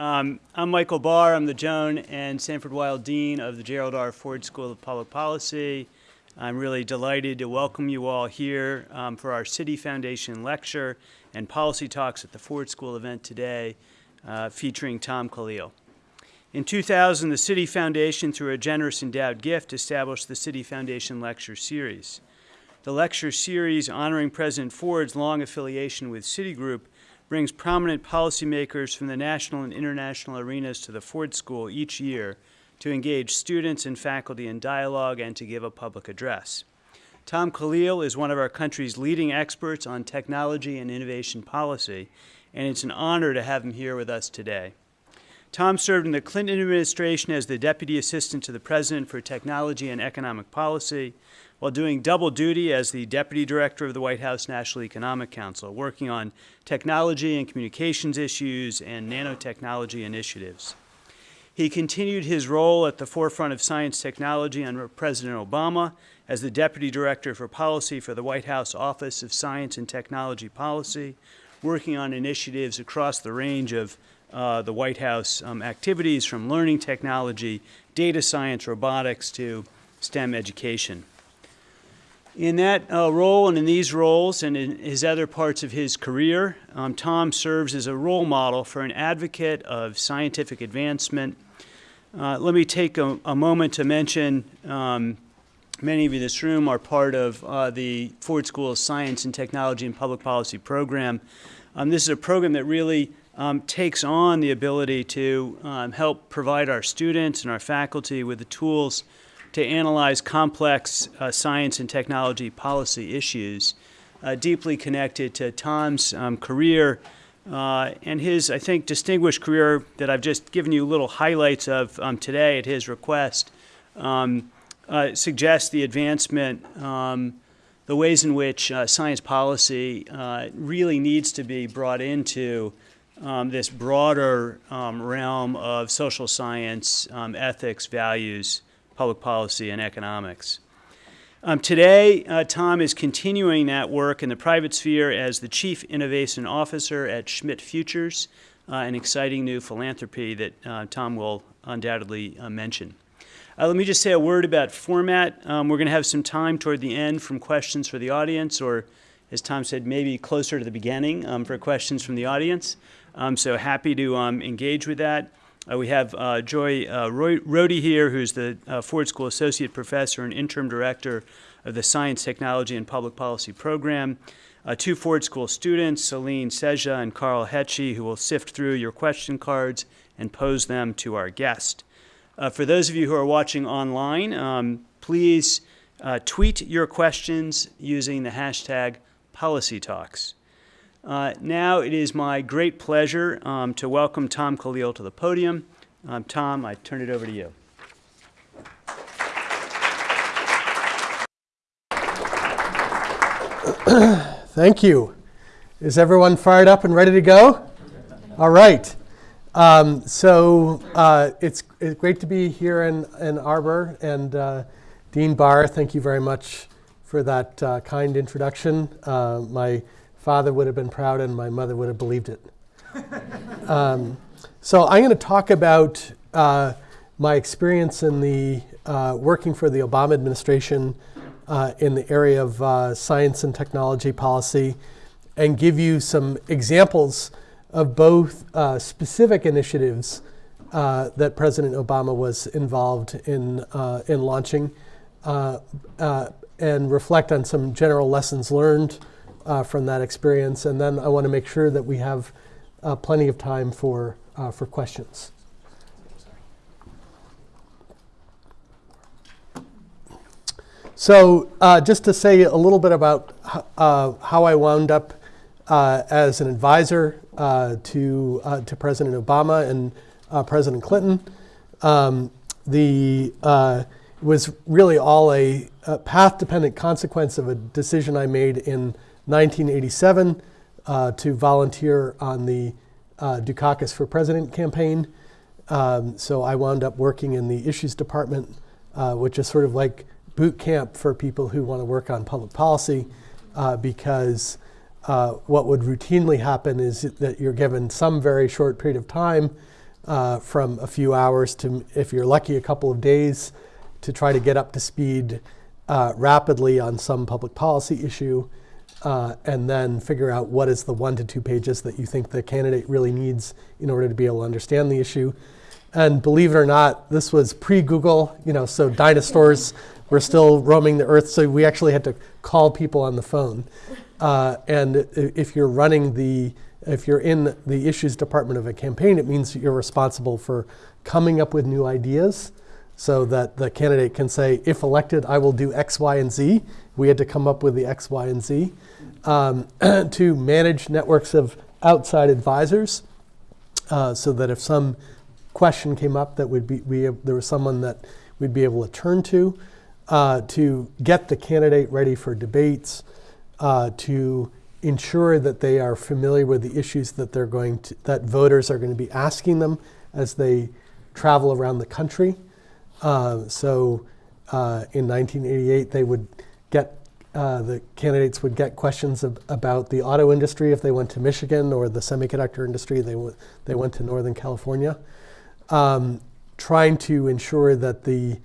Um, I'm Michael Barr. I'm the Joan and Sanford Weill Dean of the Gerald R. Ford School of Public Policy. I'm really delighted to welcome you all here um, for our Citi Foundation lecture and policy talks at the Ford School event today uh, featuring Tom Khalil. In 2000, the Citi Foundation, through a generous endowed gift, established the Citi Foundation Lecture Series. The lecture series honoring President Ford's long affiliation with Citigroup brings prominent policymakers from the national and international arenas to the Ford School each year to engage students and faculty in dialogue and to give a public address. Tom Khalil is one of our country's leading experts on technology and innovation policy, and it's an honor to have him here with us today. Tom served in the Clinton administration as the Deputy Assistant to the President for Technology and Economic Policy, while doing double duty as the Deputy Director of the White House National Economic Council, working on technology and communications issues and nanotechnology initiatives. He continued his role at the forefront of science technology under President Obama as the Deputy Director for Policy for the White House Office of Science and Technology Policy, working on initiatives across the range of uh, the White House um, activities from learning technology, data science, robotics to STEM education. In that uh, role and in these roles and in his other parts of his career, um, Tom serves as a role model for an advocate of scientific advancement. Uh, let me take a, a moment to mention um, many of you in this room are part of uh, the Ford School of Science and Technology and Public Policy program. Um, this is a program that really um, takes on the ability to um, help provide our students and our faculty with the tools to analyze complex uh, science and technology policy issues uh, deeply connected to Tom's um, career uh, and his, I think, distinguished career that I've just given you little highlights of um, today at his request um, uh, suggests the advancement, um, the ways in which uh, science policy uh, really needs to be brought into um, this broader um, realm of social science, ethics, values, public policy, and economics. Um, today, uh, Tom is continuing that work in the private sphere as the Chief Innovation Officer at Schmidt Futures, uh, an exciting new philanthropy that uh, Tom will undoubtedly uh, mention. Uh, let me just say a word about format. Um, we're going to have some time toward the end from questions for the audience, or as Tom said, maybe closer to the beginning um, for questions from the audience. Um, so happy to um, engage with that. Uh, we have uh, Joy uh, here, who's the uh, Ford School Associate Professor and Interim Director of the Science, Technology, and Public Policy Program. Uh, two Ford School students, Celine Seja and Carl Hetchy, who will sift through your question cards and pose them to our guest. Uh, for those of you who are watching online, um, please tweet your questions using the hashtag PolicyTalks. Uh, now it is my great pleasure um, to welcome Tom Khalil to the podium. Um, Tom, I turn it over to you. Thank you. Is everyone fired up and ready to go? All right. Um, so uh, it's, it's, great to be here in Ann Arbor. And uh, Dean Barr, thank you very much for that uh, kind introduction. Uh, my father would have been proud and my mother would have believed it. um, so I'm going to talk about uh, my experience in the uh, working for the Obama administration uh, in the area of uh, science and technology policy and give you some examples of both uh, specific initiatives uh, that President Obama was involved in, in launching and reflect on some general lessons learned uh, from that experience. And then I want to make sure that we have uh, plenty of time for, uh, for questions. So uh, just to say a little bit about uh, how I wound up uh, as an advisor to, to President Obama and President Clinton. Um, the was really all a, a path-dependent consequence of a decision I made in 1987 uh, to volunteer on the uh, Dukakis for President campaign. Um, so I wound up working in the issues department, uh, which is sort of like boot camp for people who want to work on public policy, uh, because uh, what would routinely happen is that you're given some very short period of time uh, from a few hours to, if you're lucky, a couple of days to try to get up to speed rapidly on some public policy issue, uh, and then figure out what is the one to two pages that you think the candidate really needs in order to be able to understand the issue. And believe it or not, this was pre-Google, you know, so dinosaurs were still roaming the earth, so we actually had to call people on the phone. Uh, and if you're running the, if you're in the issues department of a campaign, it means you're responsible for coming up with new ideas so that the candidate can say, if elected, I will do X, Y, and Z. We had to come up with the X, Y, and Z. Um, to manage networks of outside advisors uh, so that if some question came up that would be, we, there was someone that we'd be able to turn to, uh, to get the candidate ready for debates, uh, to ensure that they are familiar with the issues that they're going to, that voters are going to be asking them as they travel around the country. Uh, so uh, in 1988, they would uh, the candidates would get questions ab about the auto industry if they went to Michigan, or the semiconductor industry they they went to Northern California. Um, trying to ensure that the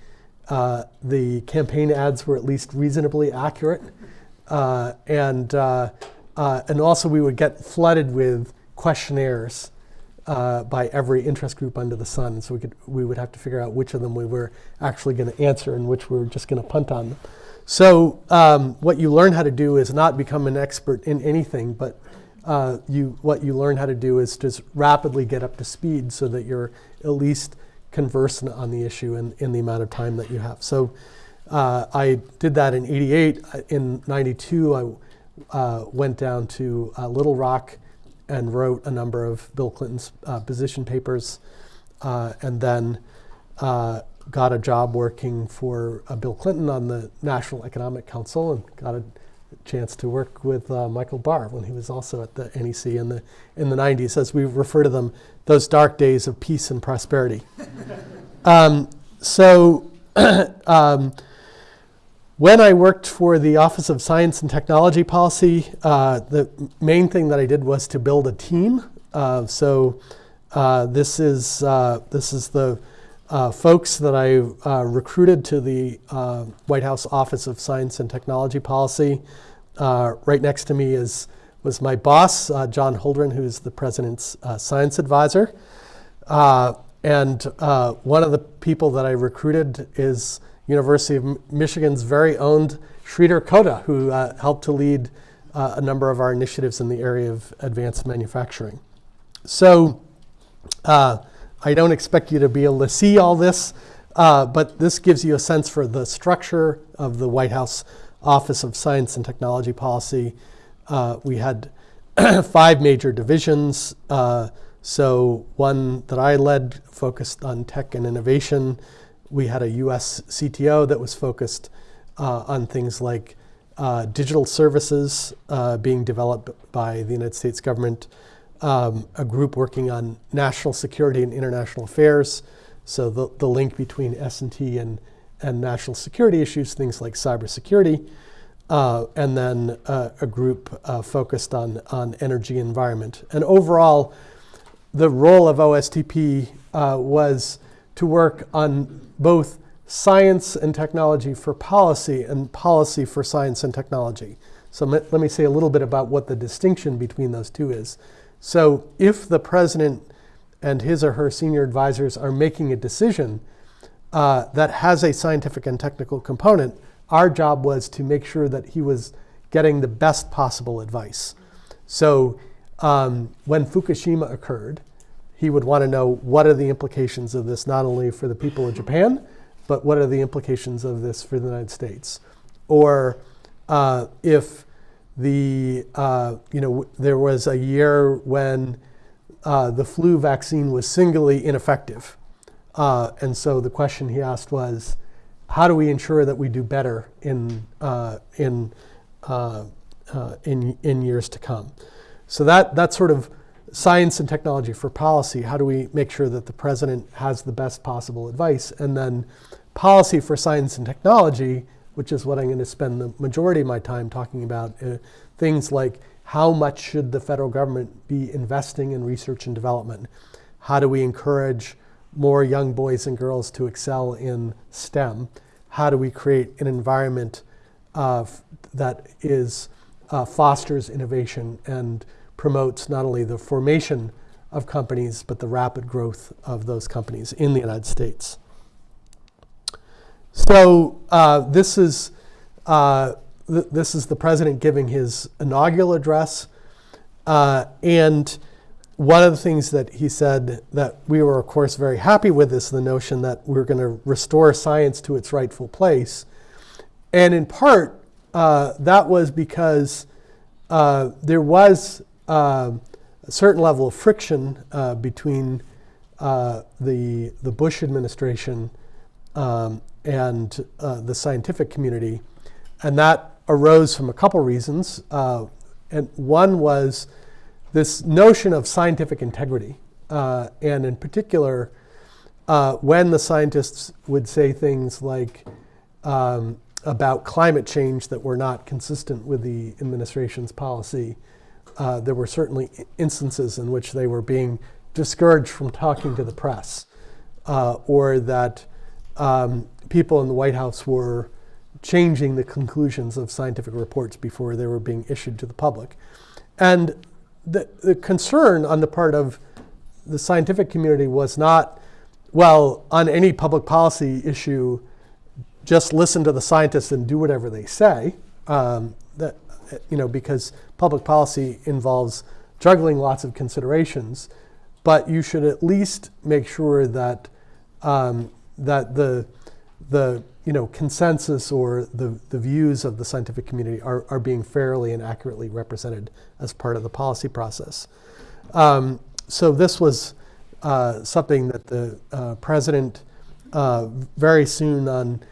uh, the campaign ads were at least reasonably accurate, uh, and uh, uh, and also we would get flooded with questionnaires uh, by every interest group under the sun. So we could we would have to figure out which of them we were actually going to answer and which we were just going to punt on them. So um, what you learn how to do is not become an expert in anything, but uh, you what you learn how to do is just rapidly get up to speed so that you're at least conversant on the issue in, in the amount of time that you have. So uh, I did that in 88. In 92, I uh, went down to uh, Little Rock and wrote a number of Bill Clinton's uh, position papers, uh, and then got a job working for Bill Clinton on the National Economic Council and got a chance to work with uh, Michael Barr when he was also at the NEC in the in the 90s, as we refer to them, those dark days of peace and prosperity. um, so. um, when I worked for the Office of Science and Technology Policy, uh, the main thing that I did was to build a team. Uh, so uh, this is uh, this is the uh, folks that I uh, recruited to the White House Office of Science and Technology Policy. right next to me is was my boss, John Holdren, who's the president's science advisor. and one of the people that I recruited is University of Michigan's very own Sridhar Kota, who uh, helped to lead uh, a number of our initiatives in the area of advanced manufacturing. So uh, I don't expect you to be able to see all this, uh, but this gives you a sense for the structure of the White House Office of Science and Technology Policy. Uh, we had five major divisions. Uh, so one that I led focused on tech and innovation we had a US CTO that was focused uh, on things like uh, digital services uh, being developed by the United States government, um, a group working on national security and international affairs, so the, the link between S&T and, and national security issues, things like cybersecurity, uh, and then uh, a group uh, focused on, on energy environment. And overall, the role of OSTP was to work on both science and technology for policy and policy for science and technology. So let me say a little bit about what the distinction between those two is. So if the president and his or her senior advisors are making a decision uh, that has a scientific and technical component, our job was to make sure that he was getting the best possible advice. So um, when Fukushima occurred, he would want to know what are the implications of this, not only for the people of Japan, but what are the implications of this for the United States? Or uh, if the, uh, you know, there was a year when uh, the flu vaccine was singly ineffective. Uh, and so the question he asked was, how do we ensure that we do better in, uh, in, uh, in, in years to come? So that, that sort of science and technology for policy, how do we make sure that the president has the best possible advice? And then policy for science and technology, which is what I'm going to spend the majority of my time talking about, uh, things like how much should the federal government be investing in research and development? How do we encourage more young boys and girls to excel in STEM? How do we create an environment uh, that is uh, fosters innovation and promotes not only the formation of companies but the rapid growth of those companies in the United States? So uh, this is uh, th- this is the president giving his inaugural address, uh, and one of the things that he said that we were, of course, very happy with is the notion that we're going to restore science to its rightful place, and in part uh, that was because uh, there was uh, a certain level of friction between the the Bush administration um, and uh, the scientific community, and that arose from a couple reasons. Uh, and one was this notion of scientific integrity, uh, and in particular, uh, when the scientists would say things like um, about climate change that were not consistent with the administration's policy, uh, there were certainly instances in which they were being discouraged from talking to the press, uh, or that um, people in the White House were changing the conclusions of scientific reports before they were being issued to the public. And the, the concern on the part of the scientific community was not, well, on any public policy issue, just listen to the scientists and do whatever they say. Um, that, you know, because public policy involves juggling lots of considerations, but you should at least make sure that um, that the the you know consensus or the, the views of the scientific community are, are being fairly and accurately represented as part of the policy process. Um, so this was uh, something that the uh, president uh, very soon on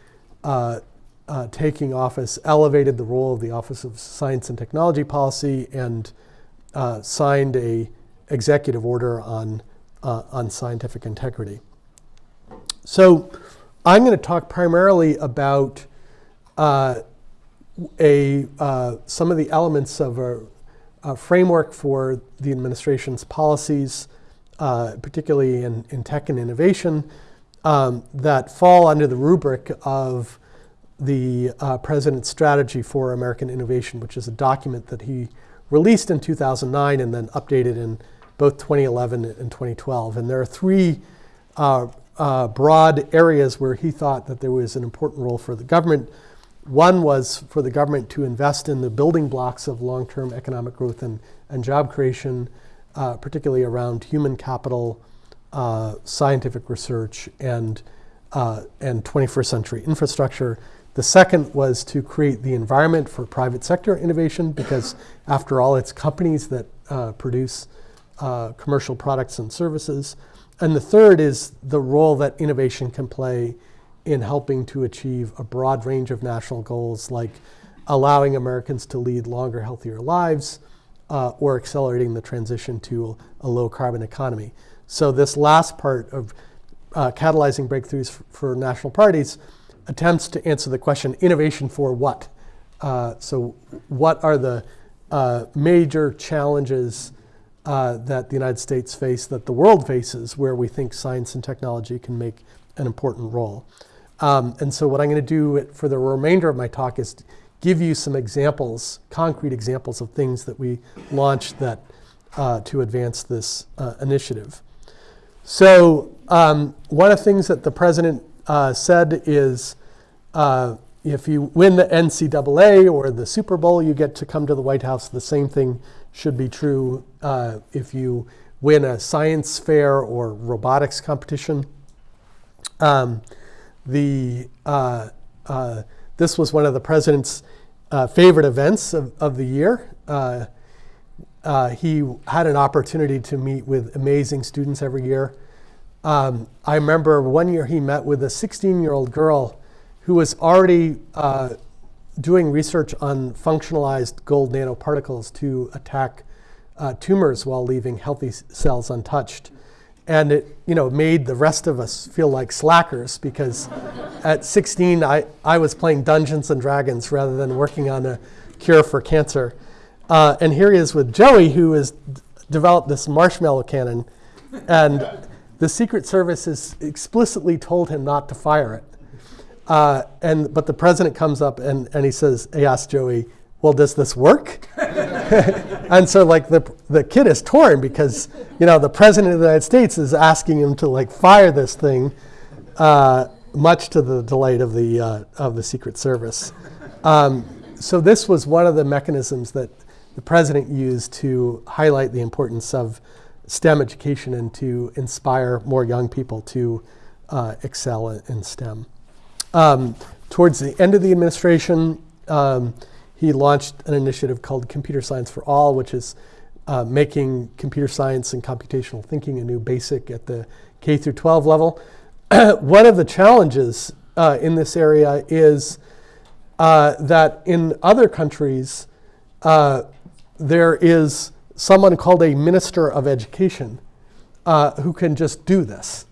uh, uh, taking office elevated the role of the Office of Science and Technology Policy and uh, signed a executive order on on scientific integrity. So I'm going to talk primarily about uh, a, uh, some of the elements of a, a framework for the administration's policies, uh, particularly in, in tech and innovation, um, that fall under the rubric of the uh, President's Strategy for American Innovation, which is a document that he released in 2009 and then updated in both 2011 and 2012. And there are three uh, uh, broad areas where he thought that there was an important role for the government. One was for the government to invest in the building blocks of long term economic growth and, and job creation, uh, particularly around human capital, uh, scientific research, and, uh, and 21st century infrastructure. The second was to create the environment for private sector innovation, because after all, it's companies that uh, produce uh, commercial products and services. And the third is the role that innovation can play in helping to achieve a broad range of national goals, like allowing Americans to lead longer, healthier lives, uh, or accelerating the transition to a low carbon economy. So, this last part of uh, catalyzing breakthroughs for national parties attempts to answer the question innovation for what? Uh, so, what are the uh, major challenges uh, that the United States face, that the world faces, where we think science and technology can make an important role? Um, and so, what I'm going to do for the remainder of my talk is give you some examples, concrete examples of things that we launched that uh, to advance this uh, initiative. So, um, one of the things that the president uh, said is uh, if you win the NCAA or the Super Bowl, you get to come to the White House. The same thing should be true uh, if you win a science fair or robotics competition. Um, the, uh, uh, this was one of the president's uh, favorite events of, of the year. Uh, uh, he had an opportunity to meet with amazing students every year. Um, I remember one year he met with a 16 year old girl who was already doing research on functionalized gold nanoparticles to attack uh, tumors while leaving healthy cells untouched. And it you know, made the rest of us feel like slackers because at 16 I, I was playing Dungeons and Dragons rather than working on a cure for cancer. Uh, and here he is with Joey, who has developed this marshmallow cannon and the Secret Service has explicitly told him not to fire it. Uh, and but the president comes up and, and he says, he asks Joey, well, does this work? and so like the, the kid is torn because you know the president of the United States is asking him to like fire this thing, uh, much to the delight of the uh, of the Secret Service. Um, so this was one of the mechanisms that the president used to highlight the importance of STEM education and to inspire more young people to uh, excel in STEM. Um, towards the end of the administration, um, he launched an initiative called Computer Science for All, which is uh, making computer science and computational thinking a new basic at the K through 12 level. One of the challenges uh, in this area is uh, that in other countries, uh, there is someone called a minister of education uh, who can just do this,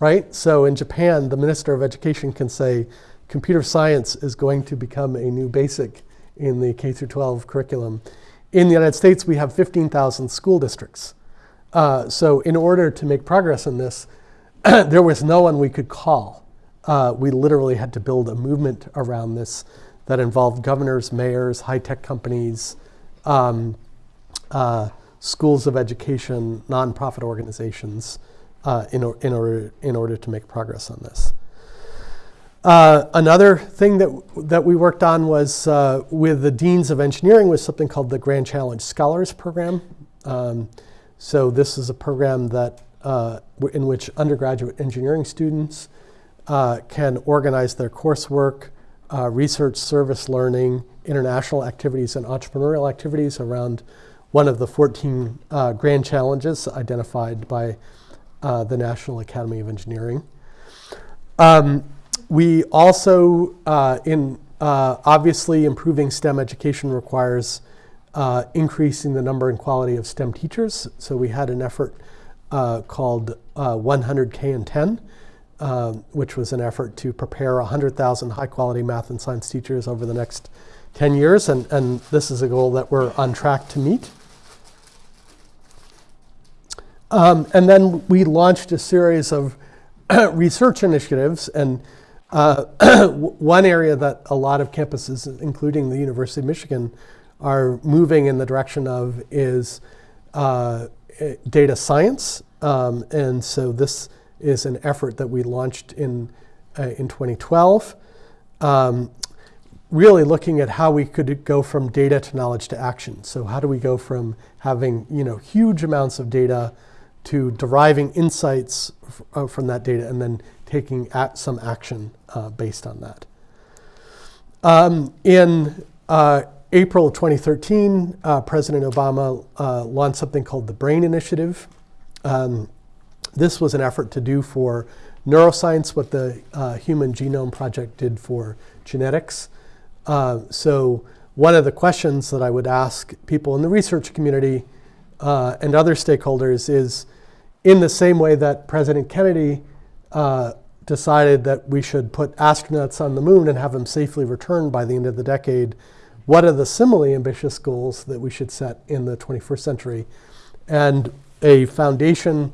right? So in Japan, the minister of education can say, computer science is going to become a new basic in the K through 12 curriculum. In the United States, we have 15,000 school districts. Uh, so in order to make progress in this, there was no one we could call. Uh, we literally had to build a movement around this that involved governors, mayors, high-tech companies, um, uh, schools of education, nonprofit organizations, uh, in, or, in, order, in order to make progress on this. Uh, another thing that, that we worked on was uh, with the deans of engineering was something called the Grand Challenge Scholars Program. Um, so this is a program that uh, in which undergraduate engineering students uh, can organize their coursework, uh, research, service learning, international activities, and entrepreneurial activities around one of the 14 uh, grand challenges identified by the National Academy of Engineering. Um, we also, uh, in uh, obviously improving STEM education requires uh, increasing the number and quality of STEM teachers. So we had an effort uh, called 100K uh, and 10, um, which was an effort to prepare 100,000 high quality math and science teachers over the next 10 years. And, and this is a goal that we're on track to meet. Um, and then we launched a series of research initiatives and uh, one area that a lot of campuses, including the University of Michigan, are moving in the direction of is uh, data science. Um, and so this is an effort that we launched in, uh, in 2012. Um, really looking at how we could go from data to knowledge to action. So how do we go from having you know, huge amounts of data to deriving insights uh, from that data and then taking some action uh, based on that. Um, in uh, April 2013, uh, President Obama launched something called the BRAIN Initiative. Um, this was an effort to do for neuroscience what the Human Genome Project did for genetics. so one of the questions that I would ask people in the research community uh, and other stakeholders is in the same way that President Kennedy uh, decided that we should put astronauts on the moon and have them safely return by the end of the decade, what are the similarly ambitious goals that we should set in the 21st century? And a foundation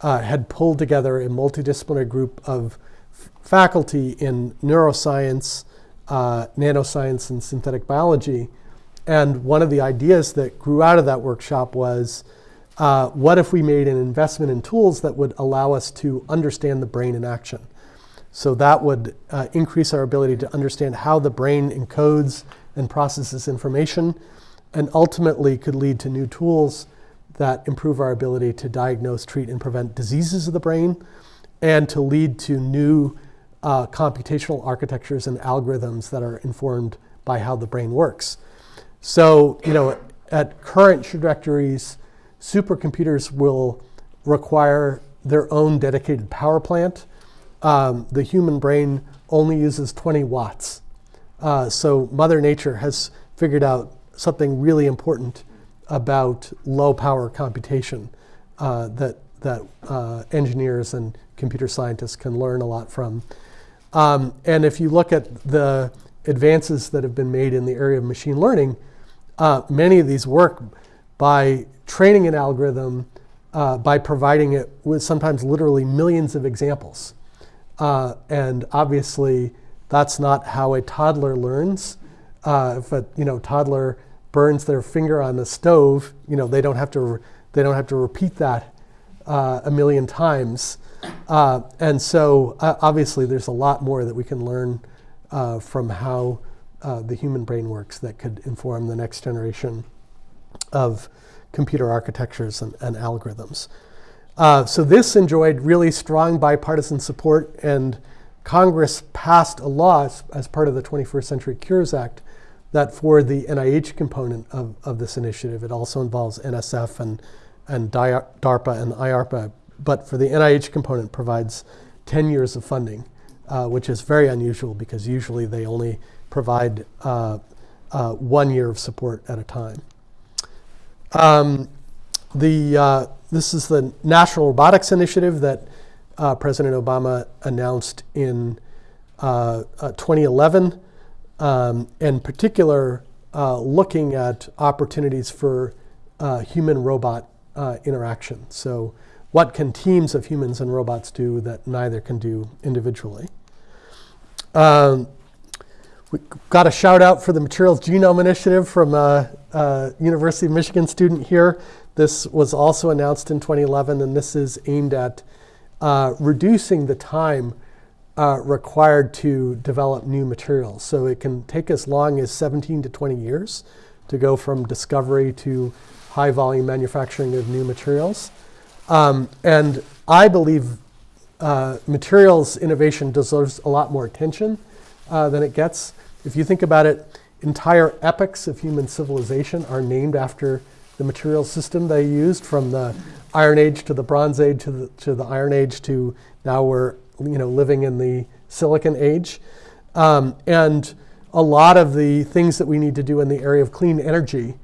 uh, had pulled together a multidisciplinary group of faculty in neuroscience, uh, nanoscience, and synthetic biology. And one of the ideas that grew out of that workshop was uh, what if we made an investment in tools that would allow us to understand the brain in action? So that would uh, increase our ability to understand how the brain encodes and processes information and ultimately could lead to new tools that improve our ability to diagnose, treat, and prevent diseases of the brain and to lead to new uh, computational architectures and algorithms that are informed by how the brain works. So, you know, at current trajectories, supercomputers will require their own dedicated power plant. Um, the human brain only uses 20 watts. Uh, so Mother Nature has figured out something really important about low power computation uh, that, that uh, engineers and computer scientists can learn a lot from. Um, and if you look at the advances that have been made in the area of machine learning, uh, many of these work by training an algorithm uh, by providing it with sometimes literally millions of examples. Uh, and obviously, that's not how a toddler learns. Uh, if a you know toddler burns their finger on the stove, you know they don't have to they don't have to repeat that uh, a million times. Uh, and so uh, obviously, there's a lot more that we can learn from how the human brain works that could inform the next generation of computer architectures and, and algorithms. Uh, so this enjoyed really strong bipartisan support, and Congress passed a law as, as, part of the 21st Century Cures Act that for the NIH component of, of this initiative, it also involves NSF and, and DARPA and IARPA, but for the NIH component provides 10 years of funding, uh, which is very unusual because usually they only provide uh, uh, one year of support at a time. Um, the, uh, this is the National Robotics Initiative that uh, President Obama announced in uh, uh, 2011, um, in particular looking at opportunities for human-robot interaction. So what can teams of humans and robots do that neither can do individually? Um, we got a shout out for the Materials Genome Initiative from a, a, University of Michigan student here. This was also announced in 2011, and this is aimed at uh, reducing the time uh, required to develop new materials. So it can take as long as 17 to 20 years to go from discovery to high volume manufacturing of new materials. Um, and I believe uh, materials innovation deserves a lot more attention uh, than it gets. If you think about it, entire epochs of human civilization are named after the material system they used from the Iron Age to the Bronze Age to the, to the Iron Age to now we're you know, living in the Silicon Age. Um, and a lot of the things that we need to do in the area of clean energy,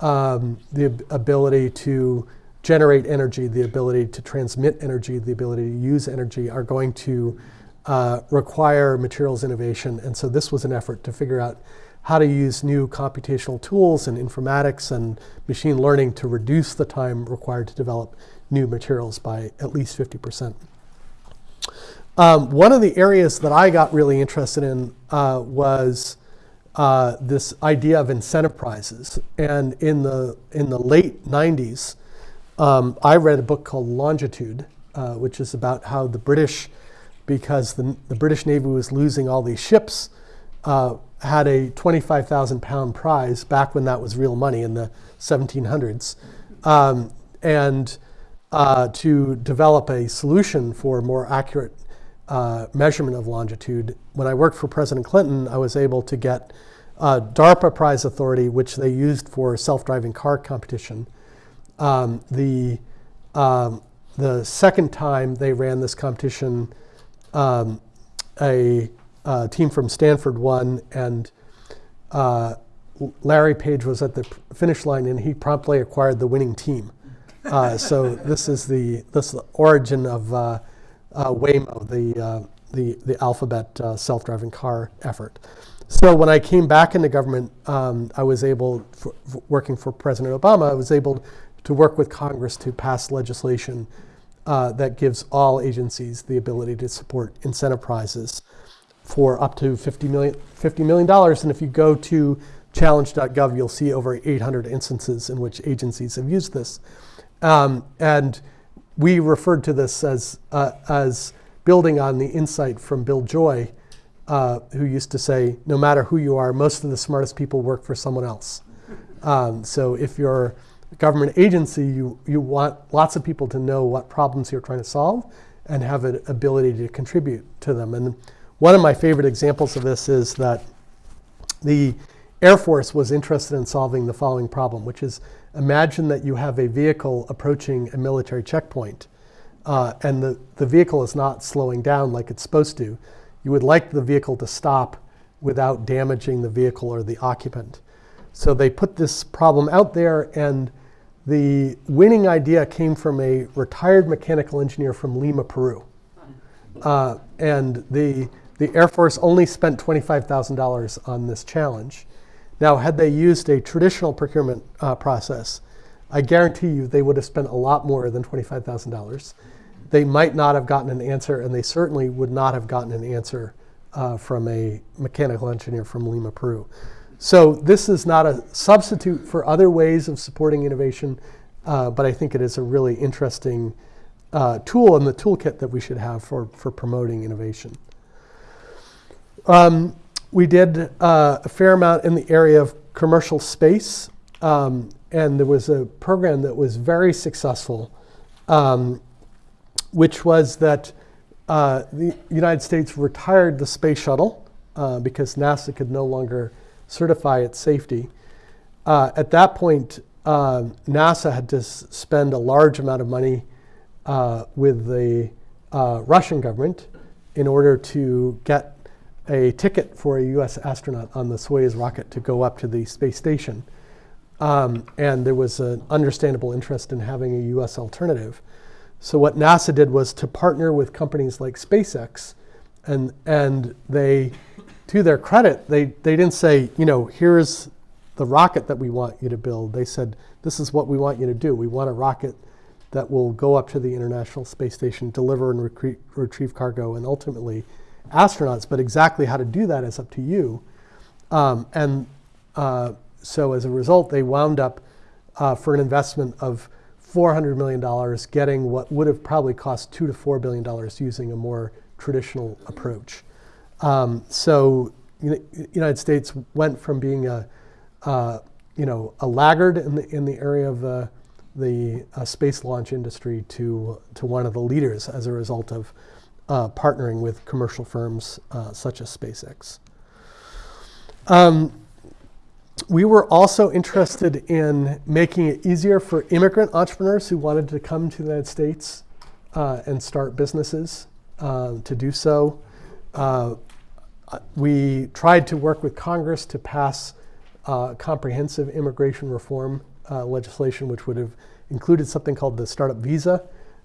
um, the ability to generate energy, the ability to transmit energy, the ability to use energy are going to uh, require materials innovation. And so this was an effort to figure out how to use new computational tools and informatics and machine learning to reduce the time required to develop new materials by at least 50%. Um, one of the areas that I got really interested in uh, was uh, this idea of incentive prizes. And in the, in the late 90s, um, I read a book called Longitude, uh, which is about how the British because the, the British Navy was losing all these ships, uh, had a 25,000 pound prize back when that was real money in the 1700s. Um, and uh, to develop a solution for more accurate uh, measurement of longitude. When I worked for President Clinton, I was able to get DARPA prize authority, which they used for self-driving car competition. Um, the, um, the second time they ran this competition, um, a, a, team from Stanford won, and uh, Larry Page was at the finish line, and he promptly acquired the winning team. Uh, so this is the this is the origin of uh, uh Waymo, the uh, the the Alphabet uh, self-driving car effort. So when I came back into government, um, I was able, for, for working for President Obama, I was able to work with Congress to pass legislation uh, that gives all agencies the ability to support incentive prizes for up to $50 million, $50 million. And if you go to challenge.gov, you'll see over 800 instances in which agencies have used this. Um, and we referred to this as, uh, as building on the insight from Bill Joy, uh, who used to say, no matter who you are, most of the smartest people work for someone else. Um, so if you're government agency, you, you want lots of people to know what problems you're trying to solve and have an ability to contribute to them. And one of my favorite examples of this is that the Air Force was interested in solving the following problem, which is imagine that you have a vehicle approaching a military checkpoint uh, and the, the vehicle is not slowing down like it's supposed to. You would like the vehicle to stop without damaging the vehicle or the occupant. So they put this problem out there and the winning idea came from a retired mechanical engineer from Lima, Peru. Uh, and the, the Air Force only spent $25,000 on this challenge. Now, had they used a traditional procurement uh, process, I guarantee you they would have spent a lot more than $25,000. They might not have gotten an answer, and they certainly would not have gotten an answer uh, from a mechanical engineer from Lima, Peru. So this is not a substitute for other ways of supporting innovation, uh, but I think it is a really interesting uh, tool in the toolkit that we should have for, for promoting innovation. Um, we did uh, a fair amount in the area of commercial space, um, and there was a program that was very successful, um, which was that uh, the United States retired the space shuttle uh, because NASA could no longer certify its safety. Uh, at that point, uh, NASA had to spend a large amount of money uh, with the uh, Russian government in order to get a ticket for a US astronaut on the Soyuz rocket to go up to the space station. Um, and there was an understandable interest in having a US alternative. So what NASA did was to partner with companies like SpaceX, and, and they, to their credit, they, they didn't say, you know, here's the rocket that we want you to build. They said, this is what we want you to do. We want a rocket that will go up to the International Space Station, deliver and recre- retrieve cargo, and ultimately astronauts. But exactly how to do that is up to you. Um, and uh, so as a result, they wound up uh, for an investment of $400 million getting what would have probably cost two to $4 billion using a more traditional approach. Um, so the United States went from being a, uh, you know, a laggard in the, in the area of the, the uh, space launch industry to, to one of the leaders as a result of uh, partnering with commercial firms uh, such as SpaceX. Um, we were also interested in making it easier for immigrant entrepreneurs who wanted to come to the United States uh, and start businesses uh, to do so. Uh, we tried to work with Congress to pass uh, comprehensive immigration reform uh, legislation, which would have included something called the startup visa.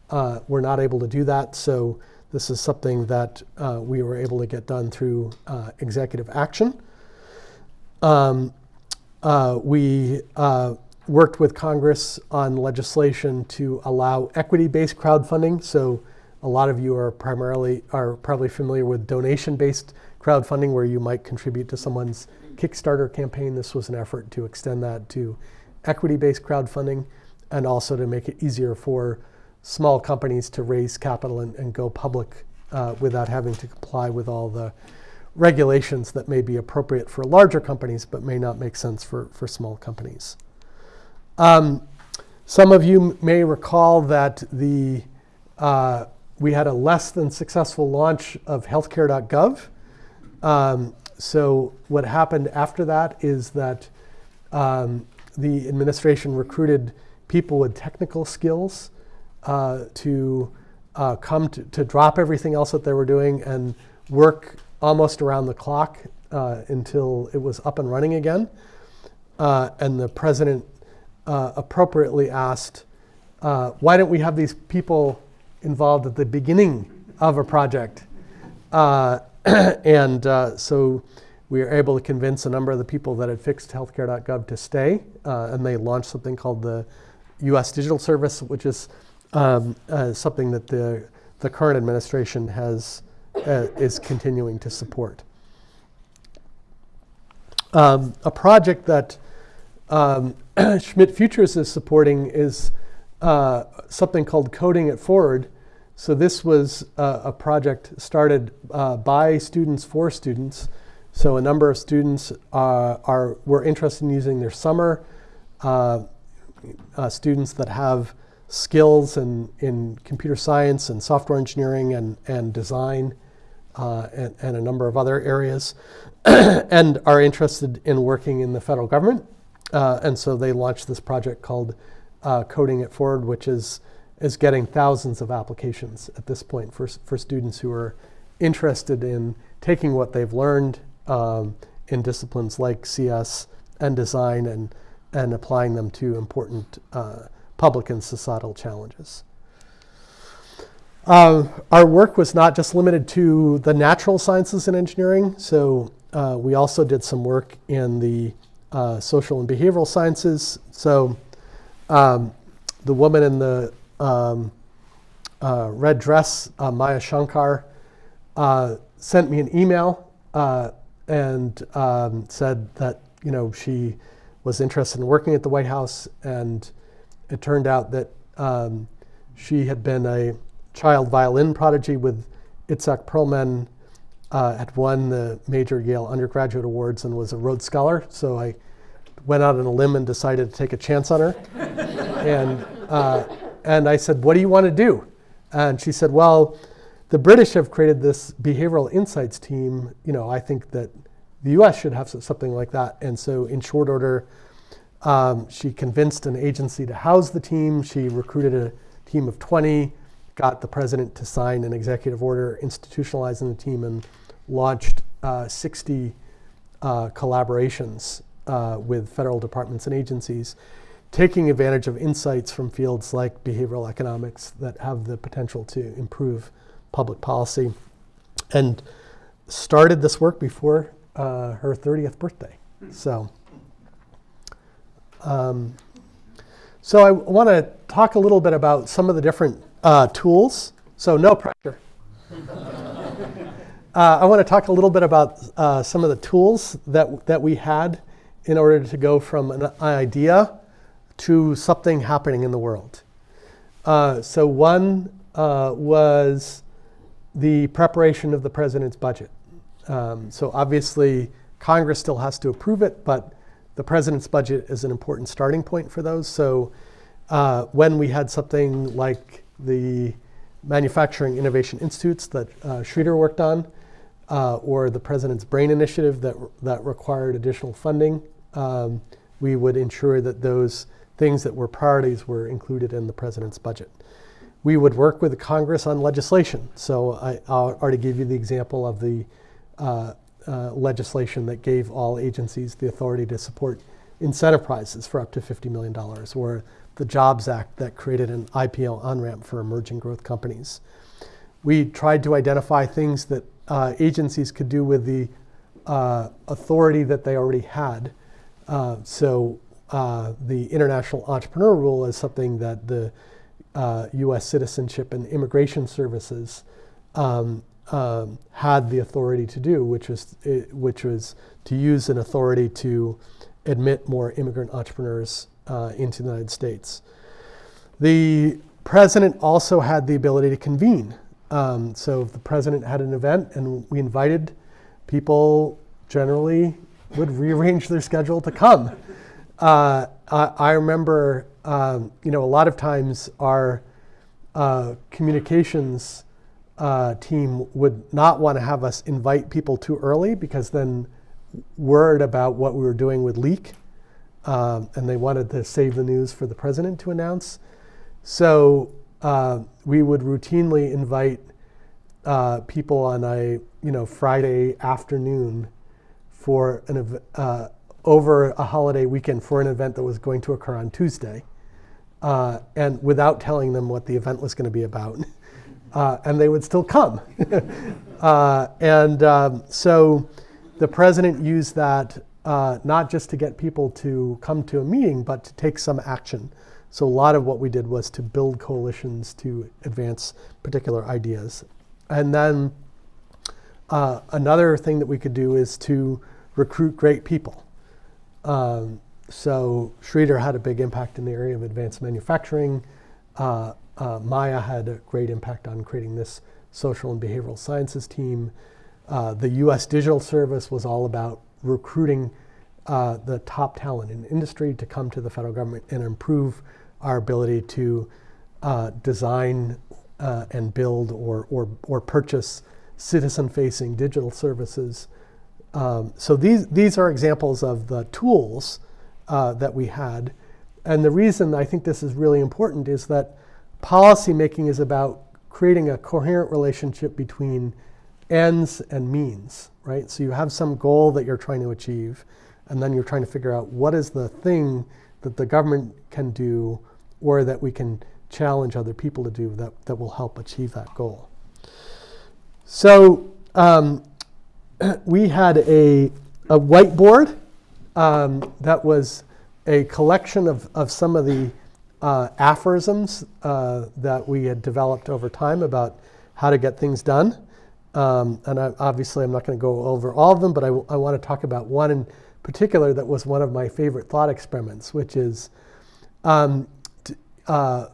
Uh, we're not able to do that, so this is something that we were able to get done through executive action. Um, uh, we uh, worked with Congress on legislation to allow equity-based crowdfunding. So a lot of you are primarily are probably familiar with donation-based crowdfunding, where you might contribute to someone's Kickstarter campaign. This was an effort to extend that to equity-based crowdfunding, and also to make it easier for small companies to raise capital and, and go public uh, without having to comply with all the regulations that may be appropriate for larger companies but may not make sense for, for small companies. Um, some of you may recall that the, uh, we had a less than successful launch of healthcare.gov. Um, so what happened after that is that um, the administration recruited people with technical skills uh, to uh, come to, to drop everything else that they were doing and work almost around the clock uh, until it was up and running again. Uh, and the president uh, appropriately asked, uh, why don't we have these people involved at the beginning of a project? Uh, and uh, so we were able to convince a number of the people that had fixed healthcare.gov to stay. and they launched something called the US Digital Service, which is um, something that the, the current administration has uh, is continuing to support. Um, a project that um, Schmidt Futures is supporting is uh, something called Coding It Forward. So this was uh, a project started uh, by students for students. So a number of students uh, are were interested in using their summer. Uh, students that have skills in, in computer science and software engineering and, and design uh, and, and, a number of other areas, and are interested in working in the federal government. Uh, and so they launched this project called uh, Coding It Forward, which is, is getting thousands of applications at this point for, for students who are interested in taking what they've learned um, in disciplines like CS and design and, and applying them to important uh, public and societal challenges. Uh, our work was not just limited to the natural sciences and engineering, so uh, we also did some work in the uh, social and behavioral sciences. So um, the woman in the um, uh, red dress, uh, Maya Shankar, uh, sent me an email uh, and um, said that you know she was interested in working at the White House, and it turned out that um, she had been a child violin prodigy with Itzhak Perlman, uh, had won the major Yale undergraduate awards, and was a Rhodes Scholar. So I went out on a limb and decided to take a chance on her. and, uh, and I said, What do you want to do? And she said, Well, the British have created this behavioral insights team. You know, I think that the US should have something like that. And so, in short order, um, she convinced an agency to house the team. She recruited a team of 20, got the president to sign an executive order institutionalizing the team, and launched uh, 60 uh, collaborations uh, with federal departments and agencies, taking advantage of insights from fields like behavioral economics that have the potential to improve public policy, and started this work before uh, her 30th birthday. So, um, so I want to talk a little bit about some of the different uh, tools. So no pressure. Uh, I want to talk a little bit about uh, some of the tools that, that we had in order to go from an idea to something happening in the world. Uh, so one uh, was the preparation of the president's budget. Um, so obviously, Congress still has to approve it, but the president's budget is an important starting point for those. So uh, when we had something like the Manufacturing Innovation Institutes that uh, Sridhar worked on, uh, or the President's Brain Initiative that, that required additional funding, um, we would ensure that those things that were priorities were included in the President's budget. We would work with the Congress on legislation. So I, I already gave you the example of the uh, uh, legislation that gave all agencies the authority to support incentive prizes for up to $50 million, or the Jobs Act that created an IPO on-ramp for emerging growth companies. We tried to identify things that uh, agencies could do with the uh, authority that they already had. Uh, so uh, the international entrepreneur rule is something that the U.S. Uh, Citizenship and Immigration Services um, um, had the authority to do, which was which was to use an authority to admit more immigrant entrepreneurs uh, into the United States. The president also had the ability to convene um, so if the president had an event and we invited people, generally would rearrange their schedule to come. Uh, I, I, remember, um, you know, a lot of times our uh, communications uh, team would not want to have us invite people too early because then word about what we were doing would leak. Um, and they wanted to save the news for the president to announce. So uh, we would routinely invite uh, people on a you know Friday afternoon for an uh, over a holiday weekend for an event that was going to occur on Tuesday, uh, and without telling them what the event was going to be about, uh, and they would still come. Uh, and um, so the president used that not just to get people to come to a meeting, but to take some action. So a lot of what we did was to build coalitions to advance particular ideas. And then uh, another thing that we could do is to recruit great people. Um, so Sridhar had a big impact in the area of advanced manufacturing. Uh, uh, Maya had a great impact on creating this social and behavioral sciences team. Uh, the US Digital Service was all about recruiting uh, the top talent in industry to come to the federal government and improve our ability to uh, design uh, and build or, or, or purchase citizen-facing digital services. Um, so these, these are examples of the tools uh, that we had. And the reason I think this is really important is that policymaking is about creating a coherent relationship between ends and means, right? So you have some goal that you're trying to achieve, and then you're trying to figure out what is the thing that the government can do or that we can challenge other people to do that, that will help achieve that goal. So um, we had a, a whiteboard um, that was a collection of, of some of the uh, aphorisms uh, that we had developed over time about how to get things done. Um, and I, obviously, I'm not going to go over all of them, but I want to talk about one in particular that was one of my favorite thought experiments, which is um, uh,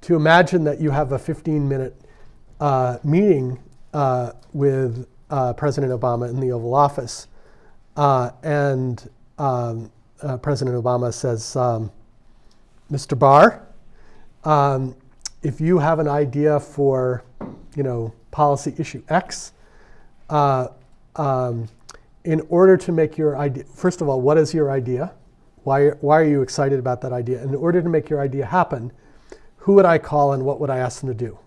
to imagine that you have a 15 minute uh, meeting uh, with uh, President Obama in the Oval Office. Uh, and um, uh, President Obama says, um, Mr. Barr, um, if you have an idea for, you know, policy issue X, uh, um, in order to make your idea, first of all, what is your idea? Why, why are you excited about that idea? In order to make your idea happen, who would I call and what would I ask them to do?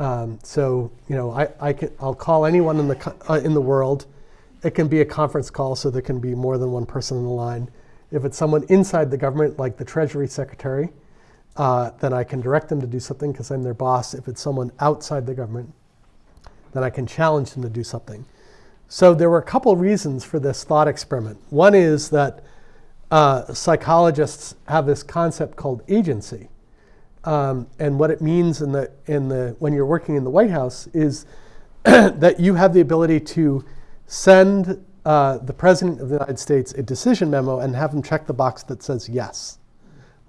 Um, so, you know, I, I can, I'll call anyone in the, uh, in the world. It can be a conference call, so there can be more than one person on the line. If it's someone inside the government, like the Treasury Secretary, uh, then I can direct them to do something because I'm their boss. If it's someone outside the government, then I can challenge them to do something. So there were a couple reasons for this thought experiment. One is that uh, psychologists have this concept called agency. Um, and what it means in the, in the, when you're working in the White House is that you have the ability to send uh, the President of the United States a decision memo and have him check the box that says yes,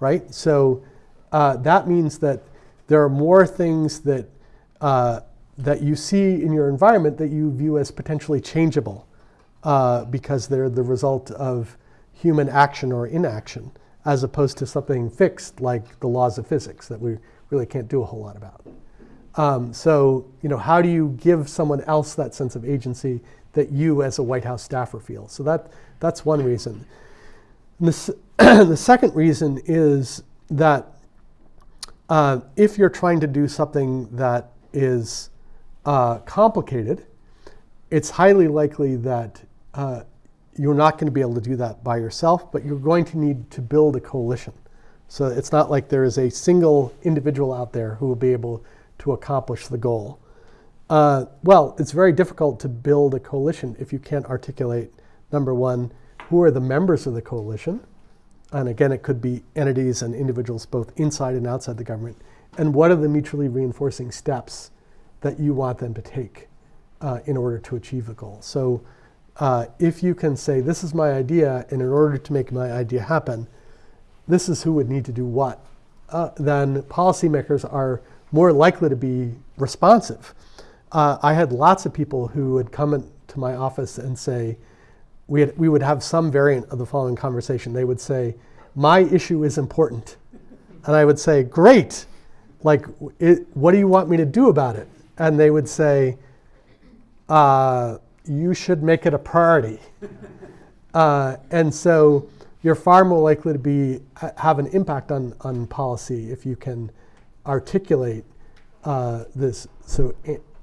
right? So uh, that means that there are more things that, uh, that you see in your environment that you view as potentially changeable uh, because they're the result of human action or inaction, as opposed to something fixed like the laws of physics that we really can't do a whole lot about. Um, so, you know, how do you give someone else that sense of agency that you as a White House staffer feel? So that, that's one reason. The, the second reason is that uh, if you're trying to do something that is uh, complicated, it's highly likely that uh, you're not going to be able to do that by yourself, but you're going to need to build a coalition. So it's not like there is a single individual out there who will be able to accomplish the goal. Uh, well, it's very difficult to build a coalition if you can't articulate, number one, who are the members of the coalition? And again, it could be entities and individuals both inside and outside the government. And what are the mutually reinforcing steps that you want them to take uh, in order to achieve the goal? So uh, if you can say, this is my idea, and in order to make my idea happen, this is who would need to do what, uh, then policymakers are more likely to be responsive. Uh, I had lots of people who would come to my office and say, we, had, we would have some variant of the following conversation. They would say, My issue is important. And I would say, Great. Like, it, what do you want me to do about it? And they would say, uh, You should make it a priority. Uh, and so you're far more likely to be have an impact on, on policy if you can articulate uh, this. So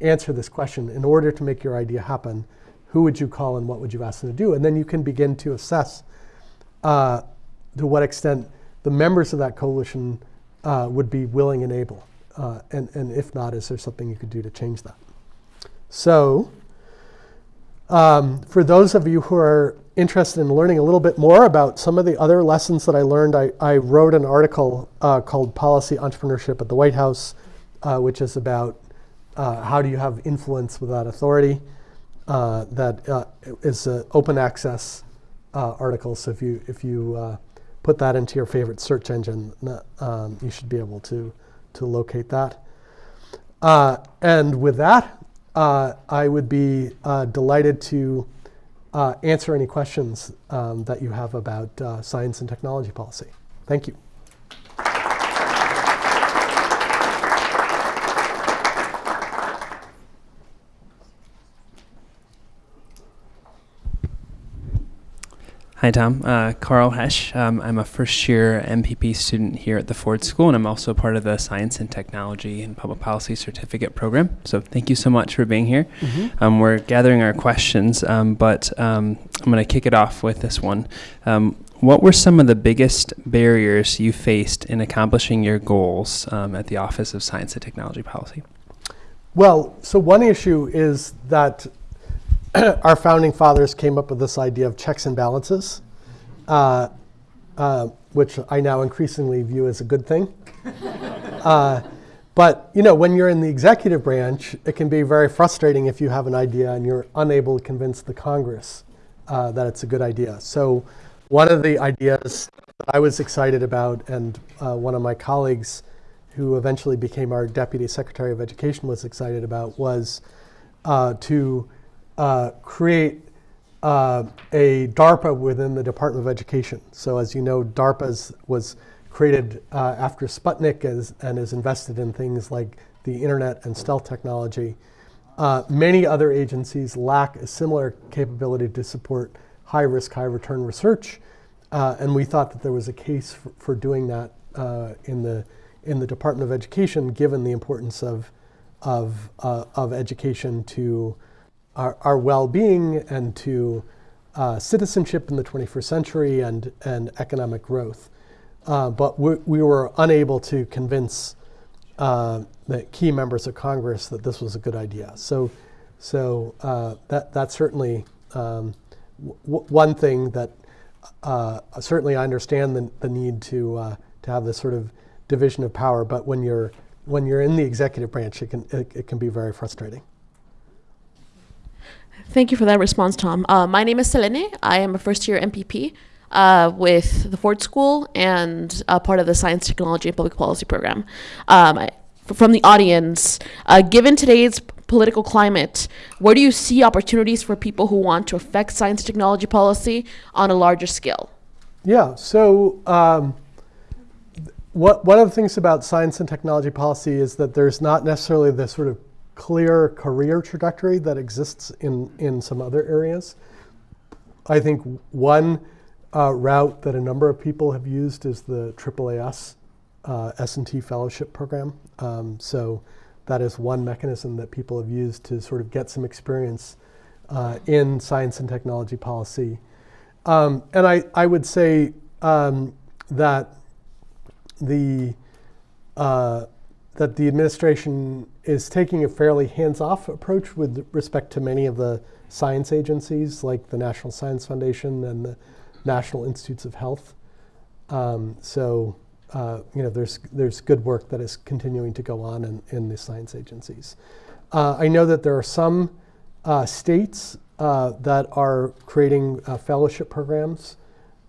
answer this question in order to make your idea happen. Who would you call and what would you ask them to do? And then you can begin to assess uh, to what extent the members of that coalition uh, would be willing and able. Uh, and, and if not, is there something you could do to change that? So, um, for those of you who are interested in learning a little bit more about some of the other lessons that I learned, I, I wrote an article uh, called Policy Entrepreneurship at the White House, uh, which is about uh, how do you have influence without authority. Uh, that uh, is an open access uh, article, so if you, if you put that into your favorite search engine, um, you should be able to, to locate that. And with that, uh, I would be uh, delighted to uh, answer any questions um, that you have about uh, science and technology policy. Thank you. Hi, Tom. Uh, Carl Hesch. Um, I'm a first year MPP student here at the Ford School, and I'm also part of the Science and Technology and Public Policy Certificate Program. So, thank you so much for being here. Um, we're gathering our questions, um, but um, I'm going to kick it off with this one. Um, what were some of the biggest barriers you faced in accomplishing your goals um, at the Office of Science and Technology Policy? Well, so one issue is that our founding fathers came up with this idea of checks and balances. Uh, uh, which I now increasingly view as a good thing. uh, but you know, when you're in the executive branch, it can be very frustrating if you have an idea and you're unable to convince the Congress uh, that it's a good idea. So, one of the ideas that I was excited about, and uh, one of my colleagues, who eventually became our deputy secretary of education, was excited about, was uh, to uh, create uh, a DARPA within the Department of Education. So, as you know, DARPA was created uh, after Sputnik and is invested in things like the internet and stealth technology. Uh, many other agencies lack a similar capability to support high risk, high return research. Uh, and we thought that there was a case for, for doing that uh, in, the, in the Department of Education, given the importance of, of, uh, of education to our, our well being and to uh, citizenship in the 21st century and, and economic growth. Uh, but we, we, were unable to convince uh, the key members of Congress that this was a good idea. So, so uh, that, that's certainly um, one thing that uh, certainly I understand the, the need to, uh, to have this sort of division of power, but when you're, when you're in the executive branch, it can, it, it can be very frustrating. Thank you for that response, Tom. Uh, my name is Selene. I am a first year MPP uh, with the Ford School and a part of the Science, Technology, and Public Policy program. Um, I, from the audience, uh, given today's political climate, where do you see opportunities for people who want to affect science technology policy on a larger scale? Yeah, so um, what, one of the things about science and technology policy is that there's not necessarily the sort of clear career trajectory that exists in, in some other areas. I think one uh, route that a number of people have used is the AAAS uh, S&T fellowship program. Um, so that is one mechanism that people have used to sort of get some experience uh, in science and technology policy. Um, and I, I would say um, that the uh, that the administration is taking a fairly hands-off approach with respect to many of the science agencies, like the National Science Foundation and the National Institutes of Health. Um, so uh, you know, there's there's good work that is continuing to go on in, in the science agencies. Uh, I know that there are some uh, states uh, that are creating uh, fellowship programs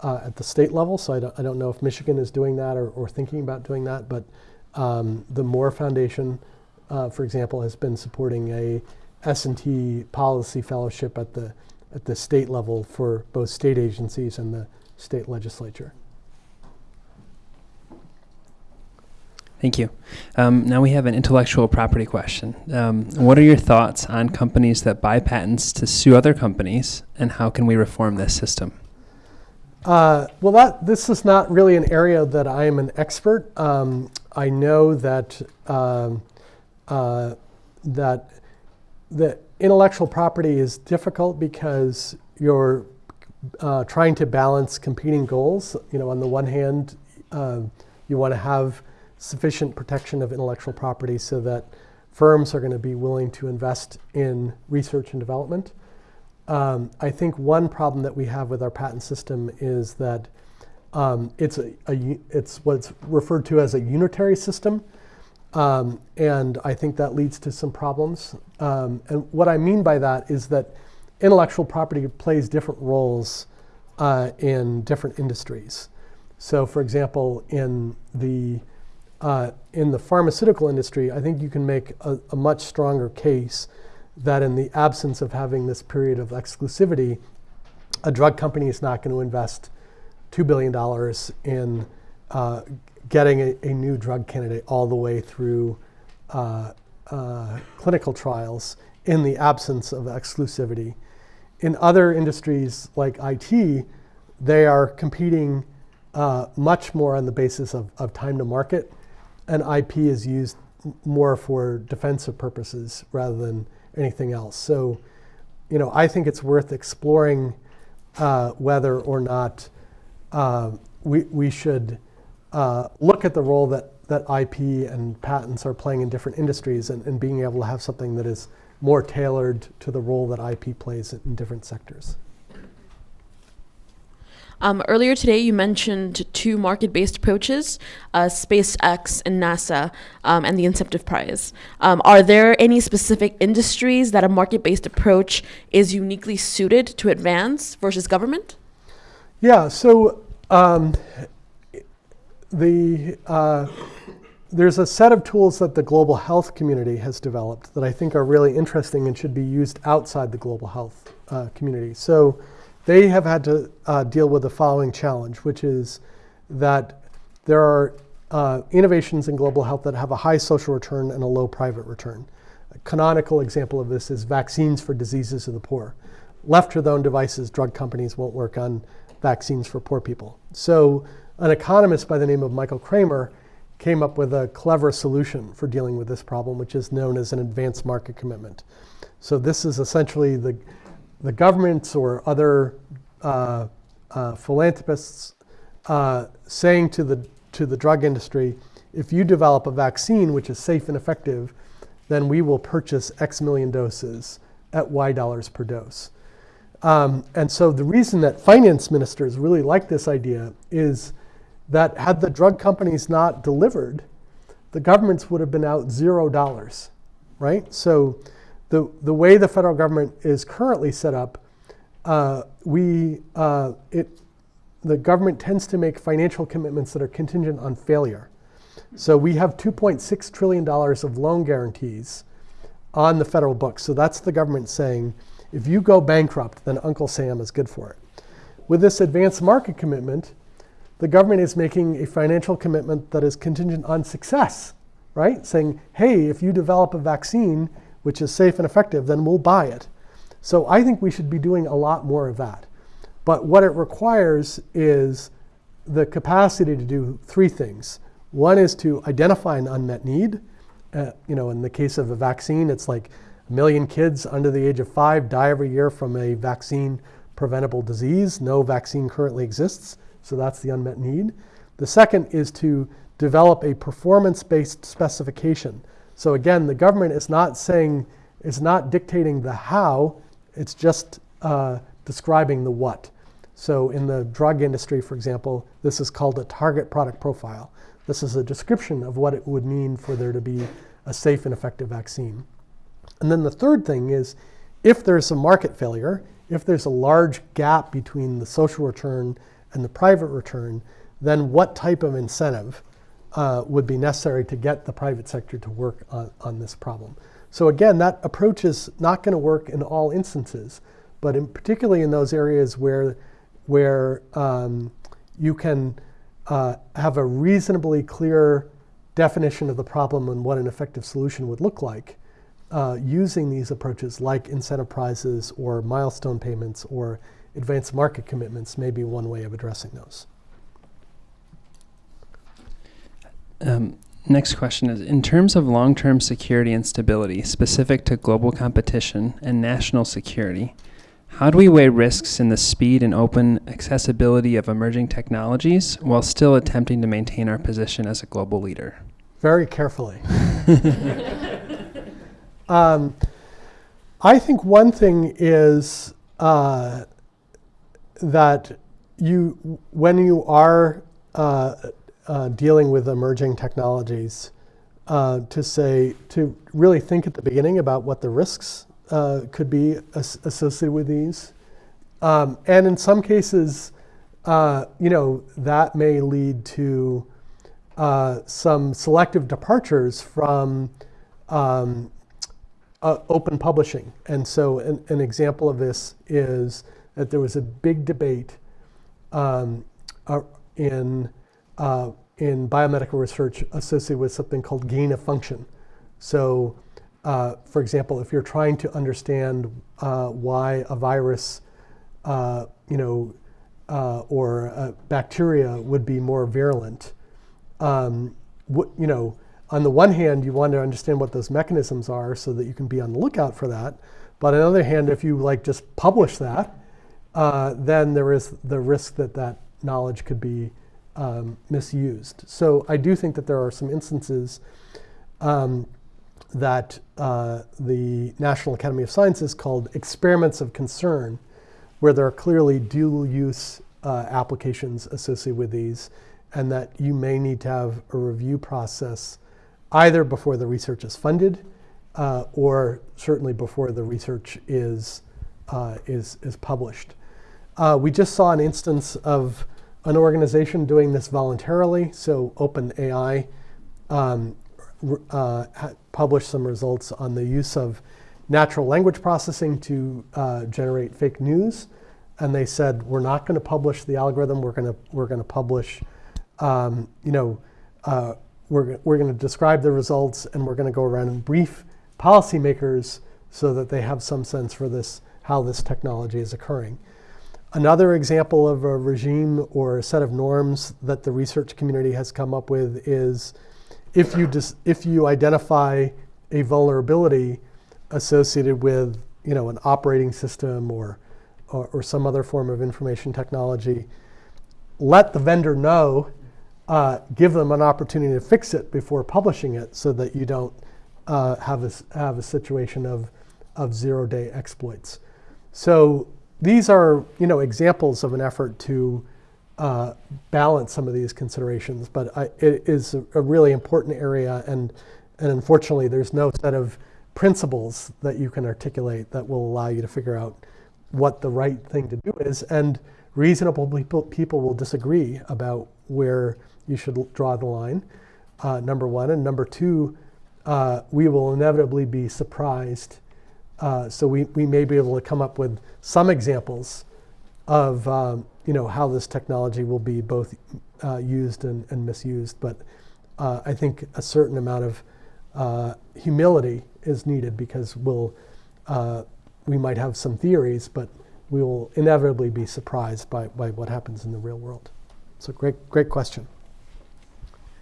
uh, at the state level. So I don't, I don't know if Michigan is doing that or, or thinking about doing that, but um, the Moore Foundation, for example, has been supporting a S&T policy fellowship at the at the state level for both state agencies and the state legislature. Thank you. Um, now we have an intellectual property question. Um, what are your thoughts on companies that buy patents to sue other companies, and how can we reform this system? Uh, well, that this is not really an area that I am an expert. Um, I know that um, uh, that intellectual property is difficult because you're uh, trying to balance competing goals. You know, on the one hand, uh, you want to have sufficient protection of intellectual property so that firms are going to be willing to invest in research and development. Um, I think one problem that we have with our patent system is that um, it's, a, a, it's what's referred to as a unitary system. Um, and I think that leads to some problems. Um, and what I mean by that is that intellectual property plays different roles uh, in different industries. So, for example, in the uh, in the pharmaceutical industry, I think you can make a, a, much stronger case that in the absence of having this period of exclusivity, a drug company is not going to invest $2 billion in uh, getting a, a, new drug candidate all the way through uh, uh, clinical trials in the absence of exclusivity. In other industries like IT, they are competing uh, much more on the basis of, of time to market and IP is used more for defensive purposes rather than anything else. So, you know, I think it's worth exploring uh, whether or not uh, we, we should uh, look at the role that, that IP and patents are playing in different industries and, and being able to have something that is more tailored to the role that IP plays in different sectors. Um, earlier today, you mentioned two market based approaches uh, SpaceX and NASA, um, and the incentive prize. Um, are there any specific industries that a market based approach is uniquely suited to advance versus government? Yeah, so um, the, uh, there's a set of tools that the global health community has developed that I think are really interesting and should be used outside the global health uh, community. So they have had to uh, deal with the following challenge, which is that there are uh, innovations in global health that have a high social return and a low private return. A canonical example of this is vaccines for diseases of the poor. Left to their own devices, drug companies won't work on vaccines for poor people. So an economist by the name of Michael Kremer came up with a clever solution for dealing with this problem, which is known as an advanced market commitment. So this is essentially the, the governments or other uh, uh, philanthropists uh, saying to the, to the drug industry, if you develop a vaccine which is safe and effective, then we will purchase X million doses at Y dollars per dose. Um, and so the reason that finance ministers really like this idea is that had the drug companies not delivered, the governments would have been out zero dollars, right? So the, the way the federal government is currently set up, uh, we, uh, it, the government tends to make financial commitments that are contingent on failure. So we have $2.6 trillion of loan guarantees on the federal books. So that's the government saying, if you go bankrupt, then Uncle Sam is good for it. With this advanced market commitment, the government is making a financial commitment that is contingent on success, right? Saying, hey, if you develop a vaccine which is safe and effective, then we'll buy it. So I think we should be doing a lot more of that. But what it requires is the capacity to do three things. One is to identify an unmet need. Uh, you know, in the case of a vaccine, it's like a million kids under the age of five die every year from a vaccine preventable disease. No vaccine currently exists. So that's the unmet need. The second is to develop a performance-based specification. So again, the government is not saying, it's not dictating the how, it's just uh, describing the what. So in the drug industry, for example, this is called a target product profile. This is a description of what it would mean for there to be a safe and effective vaccine. And then the third thing is, if there's a market failure, if there's a large gap between the social return and the private return, then what type of incentive uh, would be necessary to get the private sector to work on, on this problem? So again, that approach is not going to work in all instances, but in, particularly in those areas where, where um, you can uh, have a reasonably clear definition of the problem and what an effective solution would look like, uh, using these approaches like incentive prizes or milestone payments or advanced market commitments may be one way of addressing those. Um, next question is In terms of long term security and stability specific to global competition and national security, how do we weigh risks in the speed and open accessibility of emerging technologies while still attempting to maintain our position as a global leader? Very carefully. um, I think one thing is uh, that you, when you are uh, uh, dealing with emerging technologies, uh, to say, to really think at the beginning about what the risks uh, could be as associated with these. Um, and in some cases, uh, you know, that may lead to uh, some selective departures from um, open publishing. And so an, an example of this is that there was a big debate um, uh, in, uh, in biomedical research associated with something called gain of function. So, uh, for example, if you're trying to understand uh, why a virus, uh, you know, uh, or bacteria would be more virulent, um, you know, on the one hand, you want to understand what those mechanisms are so that you can be on the lookout for that. But on the other hand, if you like just publish that, uh, then there is the risk that that knowledge could be um, misused. So I do think that there are some instances um, that uh, the National Academy of Sciences called experiments of concern, where there are clearly dual use uh, applications associated with these, and that you may need to have a review process either before the research is funded uh, or certainly before the research is, uh, is, is published. Uh, we just saw an instance of an organization doing this voluntarily. So OpenAI um, uh, published some results on the use of natural language processing to uh, generate fake news. And they said, we're not going to publish the algorithm. We're going to we're going to publish, um, you know, uh, we're, we're going to describe the results and we're going to go around and brief policymakers so that they have some sense for this, how this technology is occurring. Another example of a regime or a set of norms that the research community has come up with is if you, if you identify a vulnerability associated with you know, an operating system or, or, or some other form of information technology, let the vendor know, uh, give them an opportunity to fix it before publishing it so that you don't uh, have, a, have a situation of, of zero-day exploits. So these are you know, examples of an effort to uh, balance some of these considerations, but I, it is a, really important area, and, and unfortunately, there's no set of principles that you can articulate that will allow you to figure out what the right thing to do is. And reasonable people, people will disagree about where you should draw the line, uh, number one. And number two, uh, we will inevitably be surprised uh, so we, we may be able to come up with some examples of um, you know, how this technology will be both uh, used and, and, misused. But uh, I think a certain amount of uh, humility is needed because we'll, uh, we might have some theories, but we will inevitably be surprised by, by what happens in the real world. So great, great question.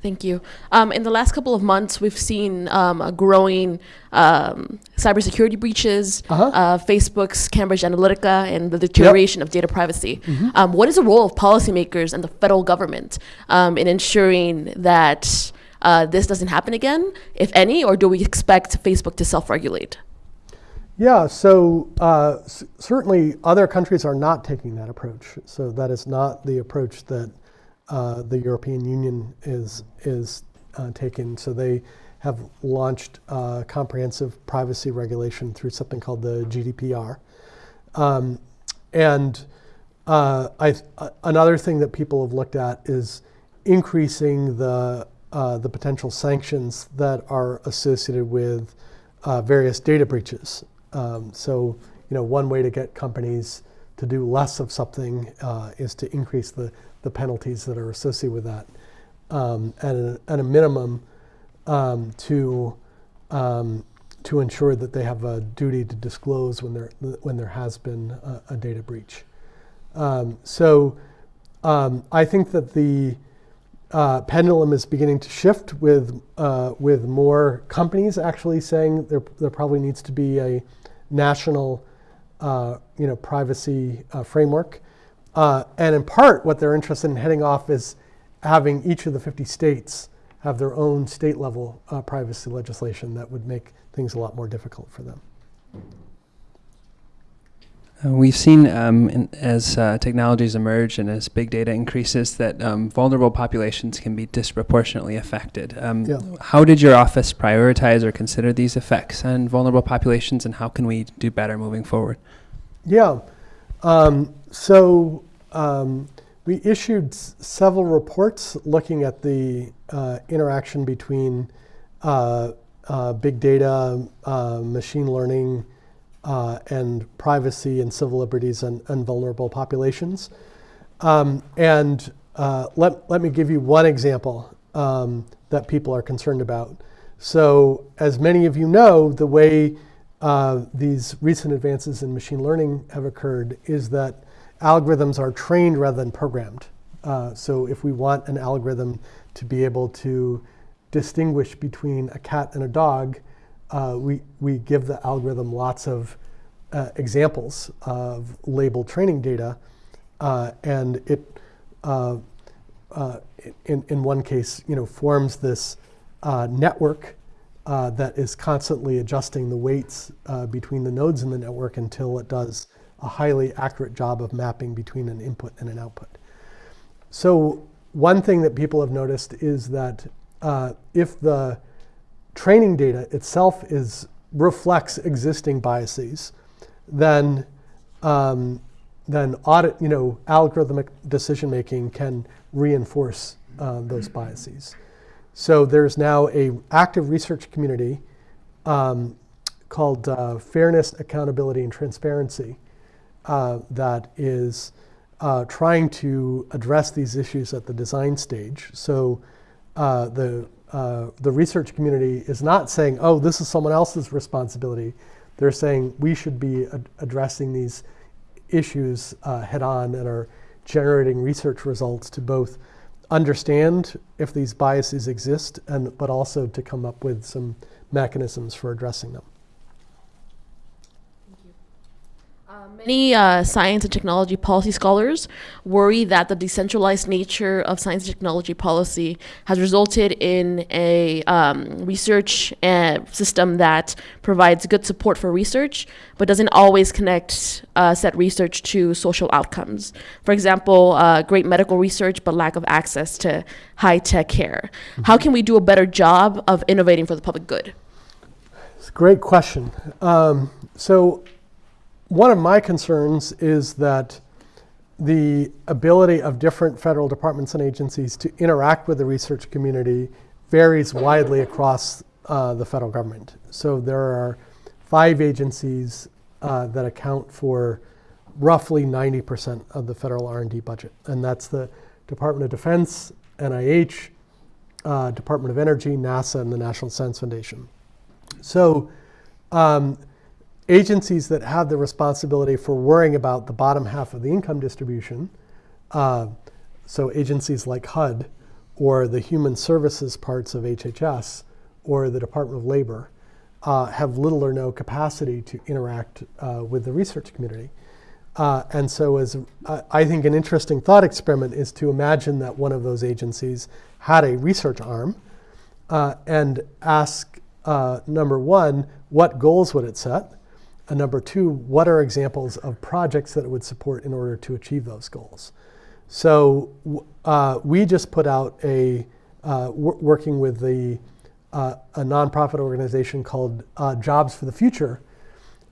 Thank you. Um, in the last couple of months, we've seen um, a growing um, cybersecurity breaches, Uh-huh. uh, Facebook's Cambridge Analytica, and the deterioration of data privacy. Um, what is the role of policymakers and the federal government um, in ensuring that uh, this doesn't happen again, if any, or do we expect Facebook to self-regulate? Yeah, so uh, s- certainly other countries are not taking that approach. So that is not the approach that uh, the European Union is is uh, taking. So they have launched uh, comprehensive privacy regulation through something called the GDPR. Um, and uh, I, another thing that people have looked at is increasing the uh, the potential sanctions that are associated with uh, various data breaches. Um, so you know, one way to get companies to do less of something uh, is to increase the, the penalties that are associated with that. Um, at, a, at a minimum, um, to um, to ensure that they have a duty to disclose when there when there has been a, a data breach. Um, so um, I think that the uh, pendulum is beginning to shift with uh, with more companies actually saying there there probably needs to be a national uh, you know privacy uh, framework. Uh, and in part, what they're interested in heading off is having each of the 50 states have their own state level uh, privacy legislation that would make things a lot more difficult for them. Uh, we've seen um, in, as uh, technologies emerge and as big data increases that um, vulnerable populations can be disproportionately affected. Um, Yeah. How did your office prioritize or consider these effects on vulnerable populations, and how can we do better moving forward? Yeah. Um, so um, we issued several reports looking at the uh, interaction between uh, uh, big data, uh, machine learning, uh, and privacy and civil liberties and, and vulnerable populations. Um, and uh, let, let me give you one example um, that people are concerned about. So, as many of you know, the way these recent advances in machine learning have occurred is that algorithms are trained rather than programmed. Uh, so, if we want an algorithm to be able to distinguish between a cat and a dog, uh, we, we give the algorithm lots of uh, examples of labeled training data, uh, and it, uh, uh, in, in one case, you know, forms this network that is constantly adjusting the weights between the nodes in the network until it does a highly accurate job of mapping between an input and an output. So one thing that people have noticed is that uh, if the training data itself is reflects existing biases, then um, then audit, you know, algorithmic decision making can reinforce uh, those biases. So there's now a active research community um, called uh, Fairness, Accountability, and Transparency uh, that is uh, trying to address these issues at the design stage. So uh, the uh, the research community is not saying, "Oh, this is someone else's responsibility." They're saying we should be ad- addressing these issues uh, head on and are generating research results to both understand if these biases exist and but also to come up with some mechanisms for addressing them. Many uh, science and technology policy scholars worry that the decentralized nature of science and technology policy has resulted in a um, research uh, system that provides good support for research, but doesn't always connect uh, said research to social outcomes. For example, uh, great medical research, but lack of access to high tech care. How can we do a better job of innovating for the public good? It's a great question. Um, so one of my concerns is that the ability of different federal departments and agencies to interact with the research community varies widely across uh, the federal government. So there are five agencies uh, that account for roughly 90% of the federal R&D budget, and that's the Department of Defense, NIH, uh, Department of Energy, NASA, and the National Science Foundation. So um, agencies that have the responsibility for worrying about the bottom half of the income distribution, uh, so agencies like HUD or the human services parts of HHS or the Department of Labor, uh, have little or no capacity to interact uh, with the research community. Uh, and so, as uh, I think, an interesting thought experiment is to imagine that one of those agencies had a research arm uh, and ask uh, number one, what goals would it set? And number two, what are examples of projects that it would support in order to achieve those goals? So uh, we just put out a, uh, working with the, uh, a nonprofit organization called uh, Jobs for the Future,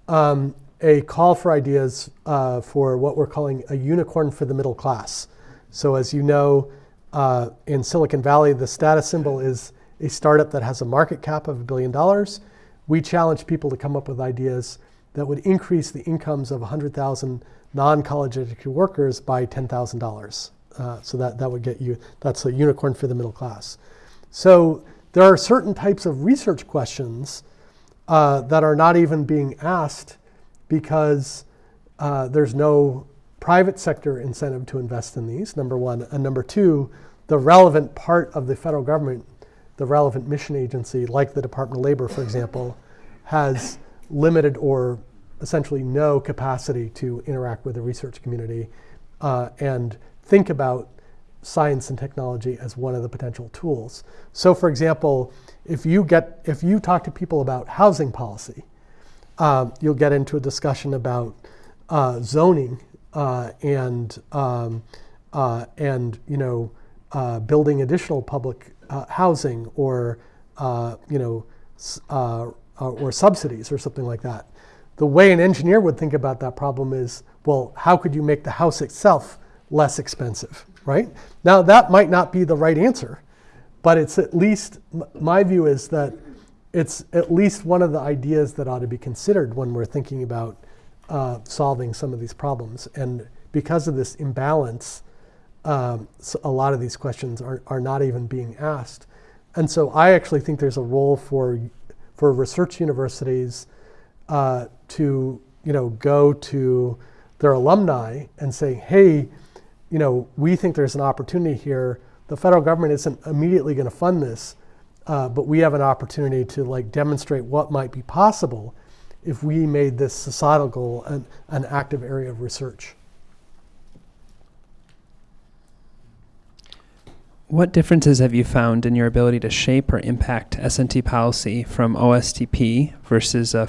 um, a call for ideas uh, for what we're calling a unicorn for the middle class. So as you know, uh, in Silicon Valley, the status symbol is a startup that has a market cap of a billion dollars. We challenge people to come up with ideas that would increase the incomes of 100,000 non-college educated workers by $10,000. Uh, so that, that would get you, that's a unicorn for the middle class. So there are certain types of research questions uh, that are not even being asked because uh, there's no private sector incentive to invest in these, number one. And number two, the relevant part of the federal government, the relevant mission agency, like the Department of Labor, for example, has limited or essentially no capacity to interact with the research community uh, and think about science and technology as one of the potential tools. So for example, if you get if you talk to people about housing policy, uh, you'll get into a discussion about uh, zoning uh, and um, uh, and you know uh, building additional public housing or you know or subsidies or something like that the way an engineer would think about that problem is, well, how could you make the house itself less expensive, right? Now, that might not be the right answer, but it's at least, my view is that it's at least one of the ideas that ought to be considered when we're thinking about uh, solving some of these problems. And because of this imbalance, um, a lot of these questions are, are not even being asked. And so I actually think there's a role for, for research universities uh, to you know go to their alumni and say, hey, you know, we think there's an opportunity here. The federal government isn't immediately going to fund this, uh, but we have an opportunity to like demonstrate what might be possible if we made this societal goal an, an active area of research. What differences have you found in your ability to shape or impact S&T policy from OSTP versus uh,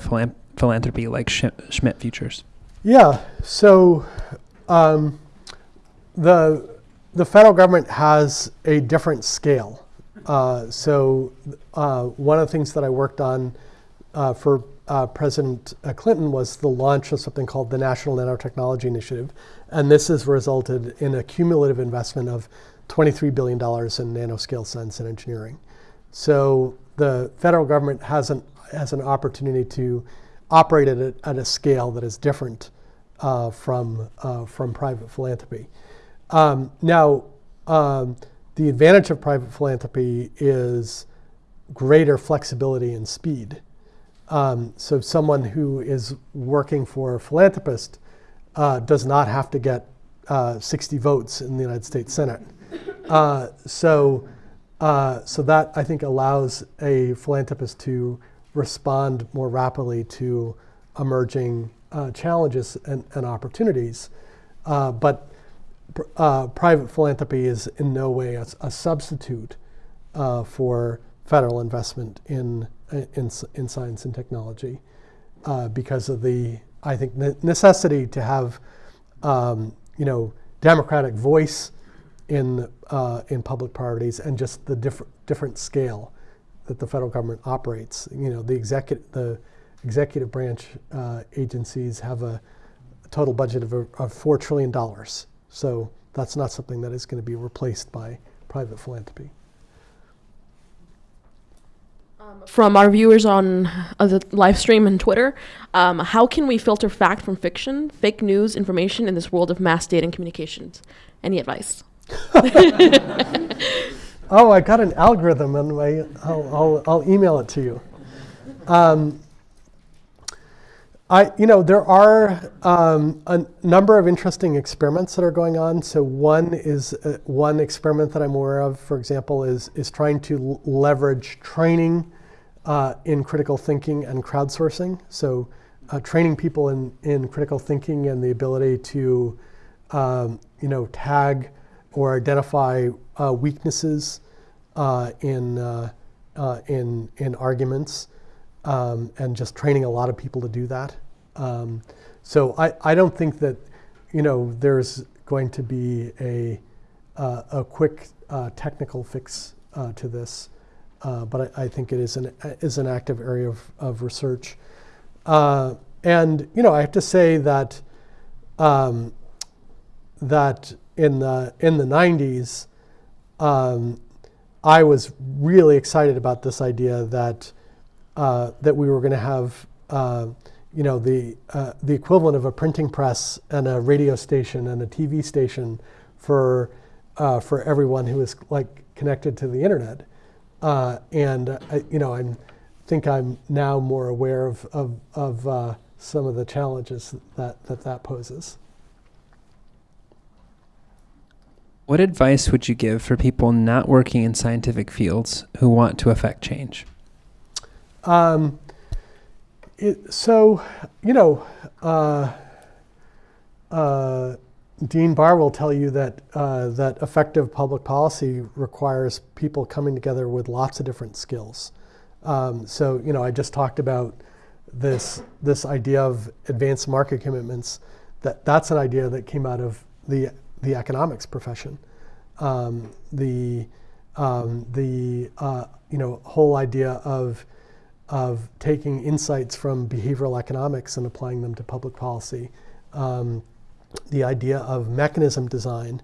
philanthropy like Schmidt Futures? Yeah, so um, the, the federal government has a different scale. Uh, so uh, one of the things that I worked on uh, for uh, President uh, Clinton was the launch of something called the National Nanotechnology Initiative. And this has resulted in a cumulative investment of $23 billion in nanoscale science and engineering. So the federal government has an, has an opportunity to operate at a, at a scale that is different uh, from, uh, from private philanthropy. Um, now, um, the advantage of private philanthropy is greater flexibility and speed. Um, so someone who is working for a philanthropist uh, does not have to get uh, 60 votes in the United States Senate. Uh, so, uh, so that I think allows a philanthropist to respond more rapidly to emerging uh, challenges and, and opportunities. Uh, but uh, private philanthropy is in no way a, a substitute uh, for federal investment in, in, in science and technology uh, because of the, I think, necessity to have, um, you know, democratic voice in, uh, in public priorities and just the different, different scale that the federal government operates. You know, the executive, the executive branch uh, agencies have a, a total budget of, of $4 trillion. So that's not something that is going to be replaced by private philanthropy. Um, from our viewers on uh, the live stream and Twitter, um, how can we filter fact from fiction, fake news, information in this world of mass data and communications? Any advice? oh, I got an algorithm, and my, I'll, I'll, I'll email it to you. Um, I, you know, there are um, a number of interesting experiments that are going on. So one is uh, one experiment that I'm aware of, for example, is is trying to leverage training uh, in critical thinking and crowdsourcing. So uh, training people in in critical thinking and the ability to, um, you know, tag or identify uh, weaknesses uh, in uh, in in arguments um, and just training a lot of people to do that. Um, so I, I don't think that, you know, there's going to be a, uh, a quick uh, technical fix uh, to this, uh, but I, I, think it is an, is an active area of, of research. Uh, and, you know, I have to say that, um, that in the, in the 90s, um, I was really excited about this idea that uh, that we were going to have, uh, you know, the uh, the equivalent of a printing press and a radio station and a TV station for uh, for everyone who is like connected to the internet. Uh, and I, you know, I'm think I'm now more aware of of, of some of the challenges that that, that poses. What advice would you give for people not working in scientific fields who want to affect change? Um, it, so, you know, uh, uh, Dean Barr will tell you that uh, that effective public policy requires people coming together with lots of different skills. Um, so, you know, I just talked about this this idea of advanced market commitments. That that's an idea that came out of the the economics profession. Um, the um, the uh, you know whole idea of of taking insights from behavioral economics and applying them to public policy. Um, the idea of mechanism design,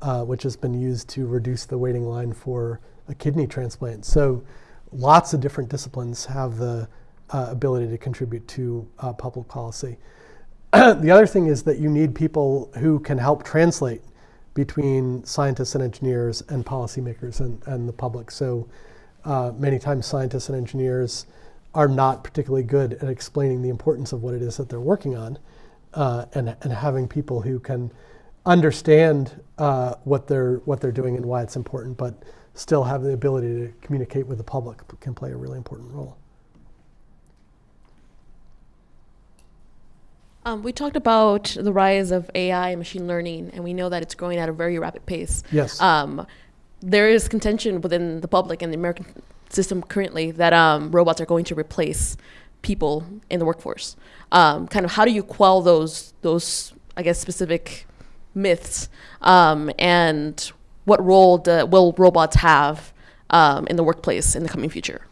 uh, which has been used to reduce the waiting line for a kidney transplant. So lots of different disciplines have the uh, ability to contribute to uh, public policy. the other thing is that you need people who can help translate between scientists and engineers and policymakers and, and the public. So uh, many times scientists and engineers are not particularly good at explaining the importance of what it is that they're working on uh, and, and having people who can understand uh, what, they're, what they're doing and why it's important, but still have the ability to communicate with the public can play a really important role. Um, we talked about the rise of AI and machine learning, and we know that it's growing at a very rapid pace. Yes. Um, there is contention within the public and the American system currently that um, robots are going to replace people in the workforce. Um, kind of how do you quell those those I guess specific myths, um, and what role do, will robots have um, in the workplace in the coming future?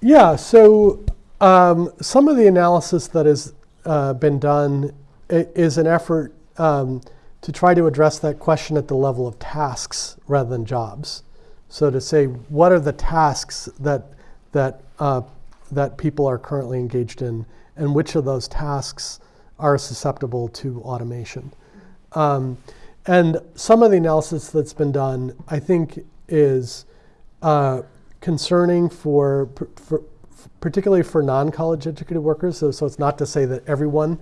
Yeah, so um, some of the analysis that has uh, been done is an effort um, to try to address that question at the level of tasks rather than jobs. So to say, what are the tasks that that uh, that people are currently engaged in, and which of those tasks are susceptible to automation? Um, and some of the analysis that's been done, I think, is uh, concerning for, for particularly for non-college educated workers. So, so it's not to say that everyone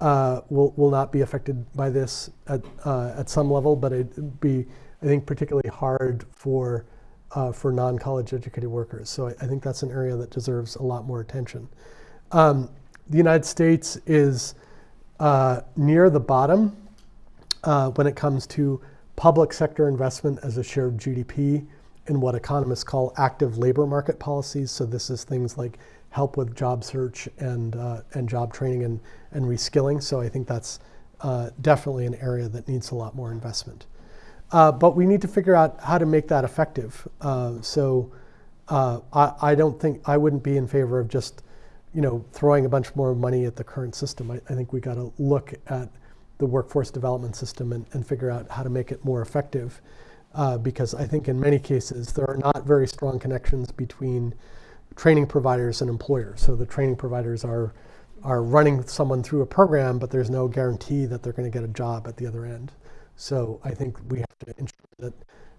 uh, will, will not be affected by this at, uh, at some level, but it'd be, I think, particularly hard for, uh, for non-college educated workers. So I, I think that's an area that deserves a lot more attention. Um, the United States is uh, near the bottom uh, when it comes to public sector investment as a share of GDP in what economists call active labor market policies. So this is things like help with job search and, uh, and job training and, and reskilling. So I think that's uh, definitely an area that needs a lot more investment. Uh, but we need to figure out how to make that effective. Uh, so uh, I, I don't think I wouldn't be in favor of just you know throwing a bunch more money at the current system. I, I think we got to look at the workforce development system and, and figure out how to make it more effective. Uh, because I think in many cases there are not very strong connections between training providers and employers. So the training providers are are running someone through a program, but there's no guarantee that they're going to get a job at the other end. So I think we have to ensure that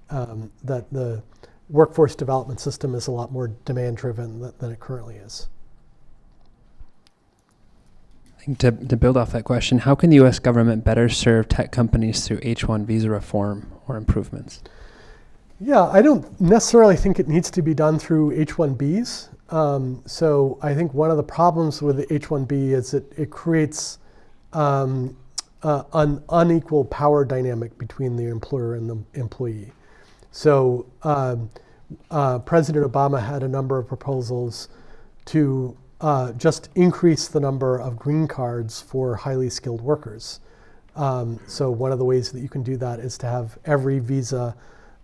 um, that the workforce development system is a lot more demand driven than, than it currently is. Think to, to build off that question, how can the U.S. government better serve tech companies through H-1 visa reform or improvements? Yeah, I don't necessarily think it needs to be done through H-1Bs. Um, so I think one of the problems with the H-1B is that it creates um, uh, an unequal power dynamic between the employer and the employee. So um, uh, President Obama had a number of proposals to uh, just increase the number of green cards for highly skilled workers. Um, so one of the ways that you can do that is to have every visa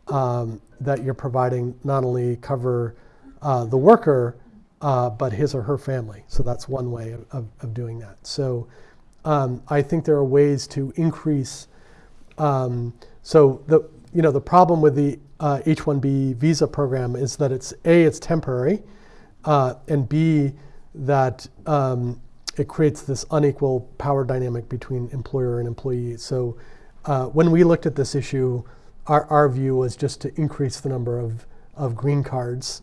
um, that you're providing not only cover uh, the worker, uh, but his or her family. So that's one way of, of, doing that. So um, I think there are ways to increase. Um, so the you know the problem with the uh, H-1B visa program is that it's a it's temporary, uh, and b that um, it creates this unequal power dynamic between employer and employee. So uh, when we looked at this issue, our, our view was just to increase the number of, of green cards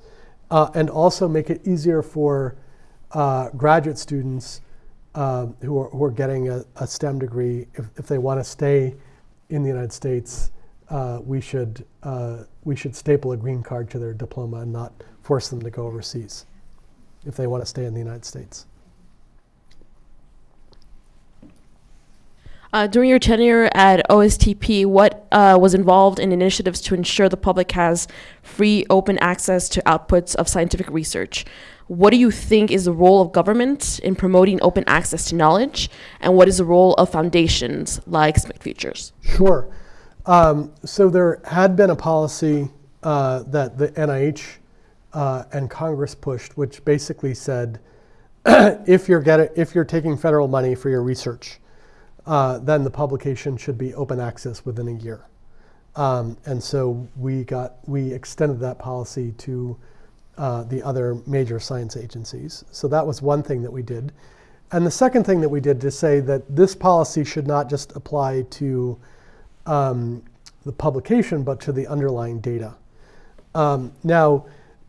uh, and also make it easier for uh, graduate students uh, who, are, who are getting a, a STEM degree, if, if they want to stay in the United States, uh, we, should, uh, we should staple a green card to their diploma and not force them to go overseas if they want to stay in the United States. Uh, during your tenure at OSTP, what uh, was involved in initiatives to ensure the public has free, open access to outputs of scientific research? What do you think is the role of government in promoting open access to knowledge? And what is the role of foundations like Schmidt Futures? Sure. Um, so there had been a policy uh, that the NIH uh, and Congress pushed, which basically said, if you're getting, if you're taking federal money for your research, uh, then the publication should be open access within a year. Um, and so we got we extended that policy to uh, the other major science agencies. So that was one thing that we did. And the second thing that we did to say that this policy should not just apply to um, the publication, but to the underlying data. Um, now,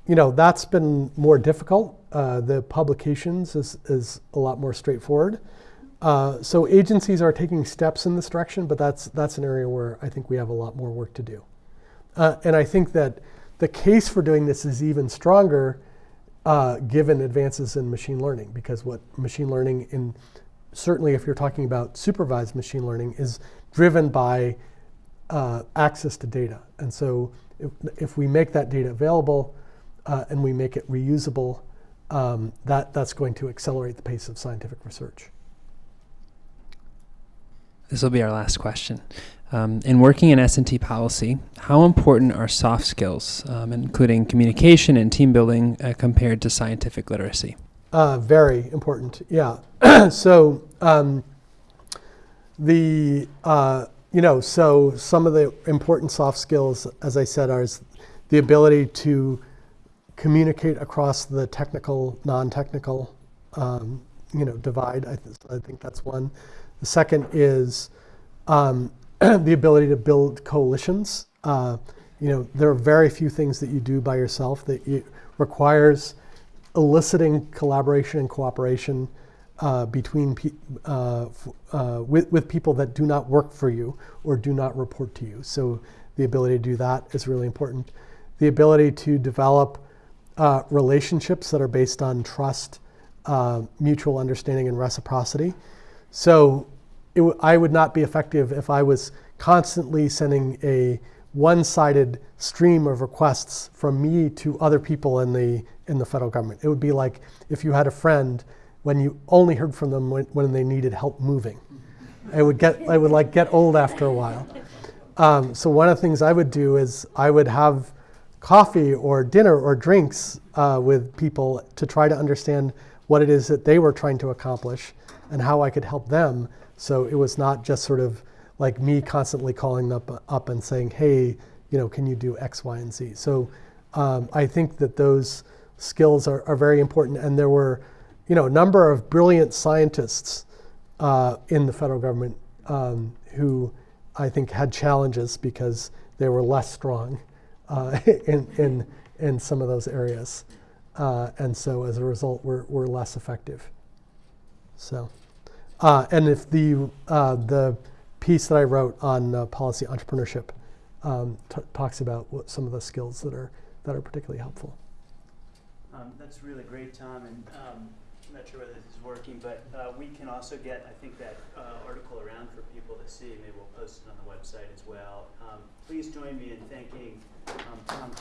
you know, that's been more difficult. Uh, the publications is, is a lot more straightforward. Uh, so agencies are taking steps in this direction, but that's, that's an area where I think we have a lot more work to do. Uh, and I think that the case for doing this is even stronger uh, given advances in machine learning, because what machine learning, in certainly if you're talking about supervised machine learning, is driven by uh, access to data. And so if, if we make that data available uh, and we make it reusable, um, that, that's going to accelerate the pace of scientific research. This will be our last question. Um, in working in S&T policy, how important are soft skills, um, including communication and team building, uh, compared to scientific literacy? Uh, very important, yeah. so um, the uh, you know so some of the important soft skills, as I said, are the ability to communicate across the technical, non-technical, um, you know, divide. I, th- I think that's one. The second is um, the ability to build coalitions. Uh, you know, there are very few things that you do by yourself that you, requires eliciting collaboration and cooperation uh, between uh, uh, with, with people that do not work for you or do not report to you. So the ability to do that is really important. The ability to develop uh, relationships that are based on trust, uh, mutual understanding, and reciprocity. So I would not be effective if I was constantly sending a one-sided stream of requests from me to other people in the in the federal government. It would be like if you had a friend when you only heard from them when, when they needed help moving. It would get I would like get old after a while. Um, so one of the things I would do is I would have coffee or dinner or drinks uh, with people to try to understand what it is that they were trying to accomplish and how I could help them. So it was not just sort of like me constantly calling up, up and saying, hey, you know, can you do X, Y, and Z? So um, I think that those skills are, are very important. And there were, you know, a number of brilliant scientists uh, in the federal government um, who I think had challenges because they were less strong uh, in, in, in some of those areas. Uh, and so as a result, we're, we're less effective. So, uh, and if the, uh, the piece that I wrote on uh, policy entrepreneurship um, talks about what some of the skills that are, that are particularly helpful. Um, that's really great, Tom, and um, not sure whether this is working, but uh, we can also get, I think, that uh, article around for people to see. Maybe we'll post it on the website as well. Um, please join me in thanking um, Tom.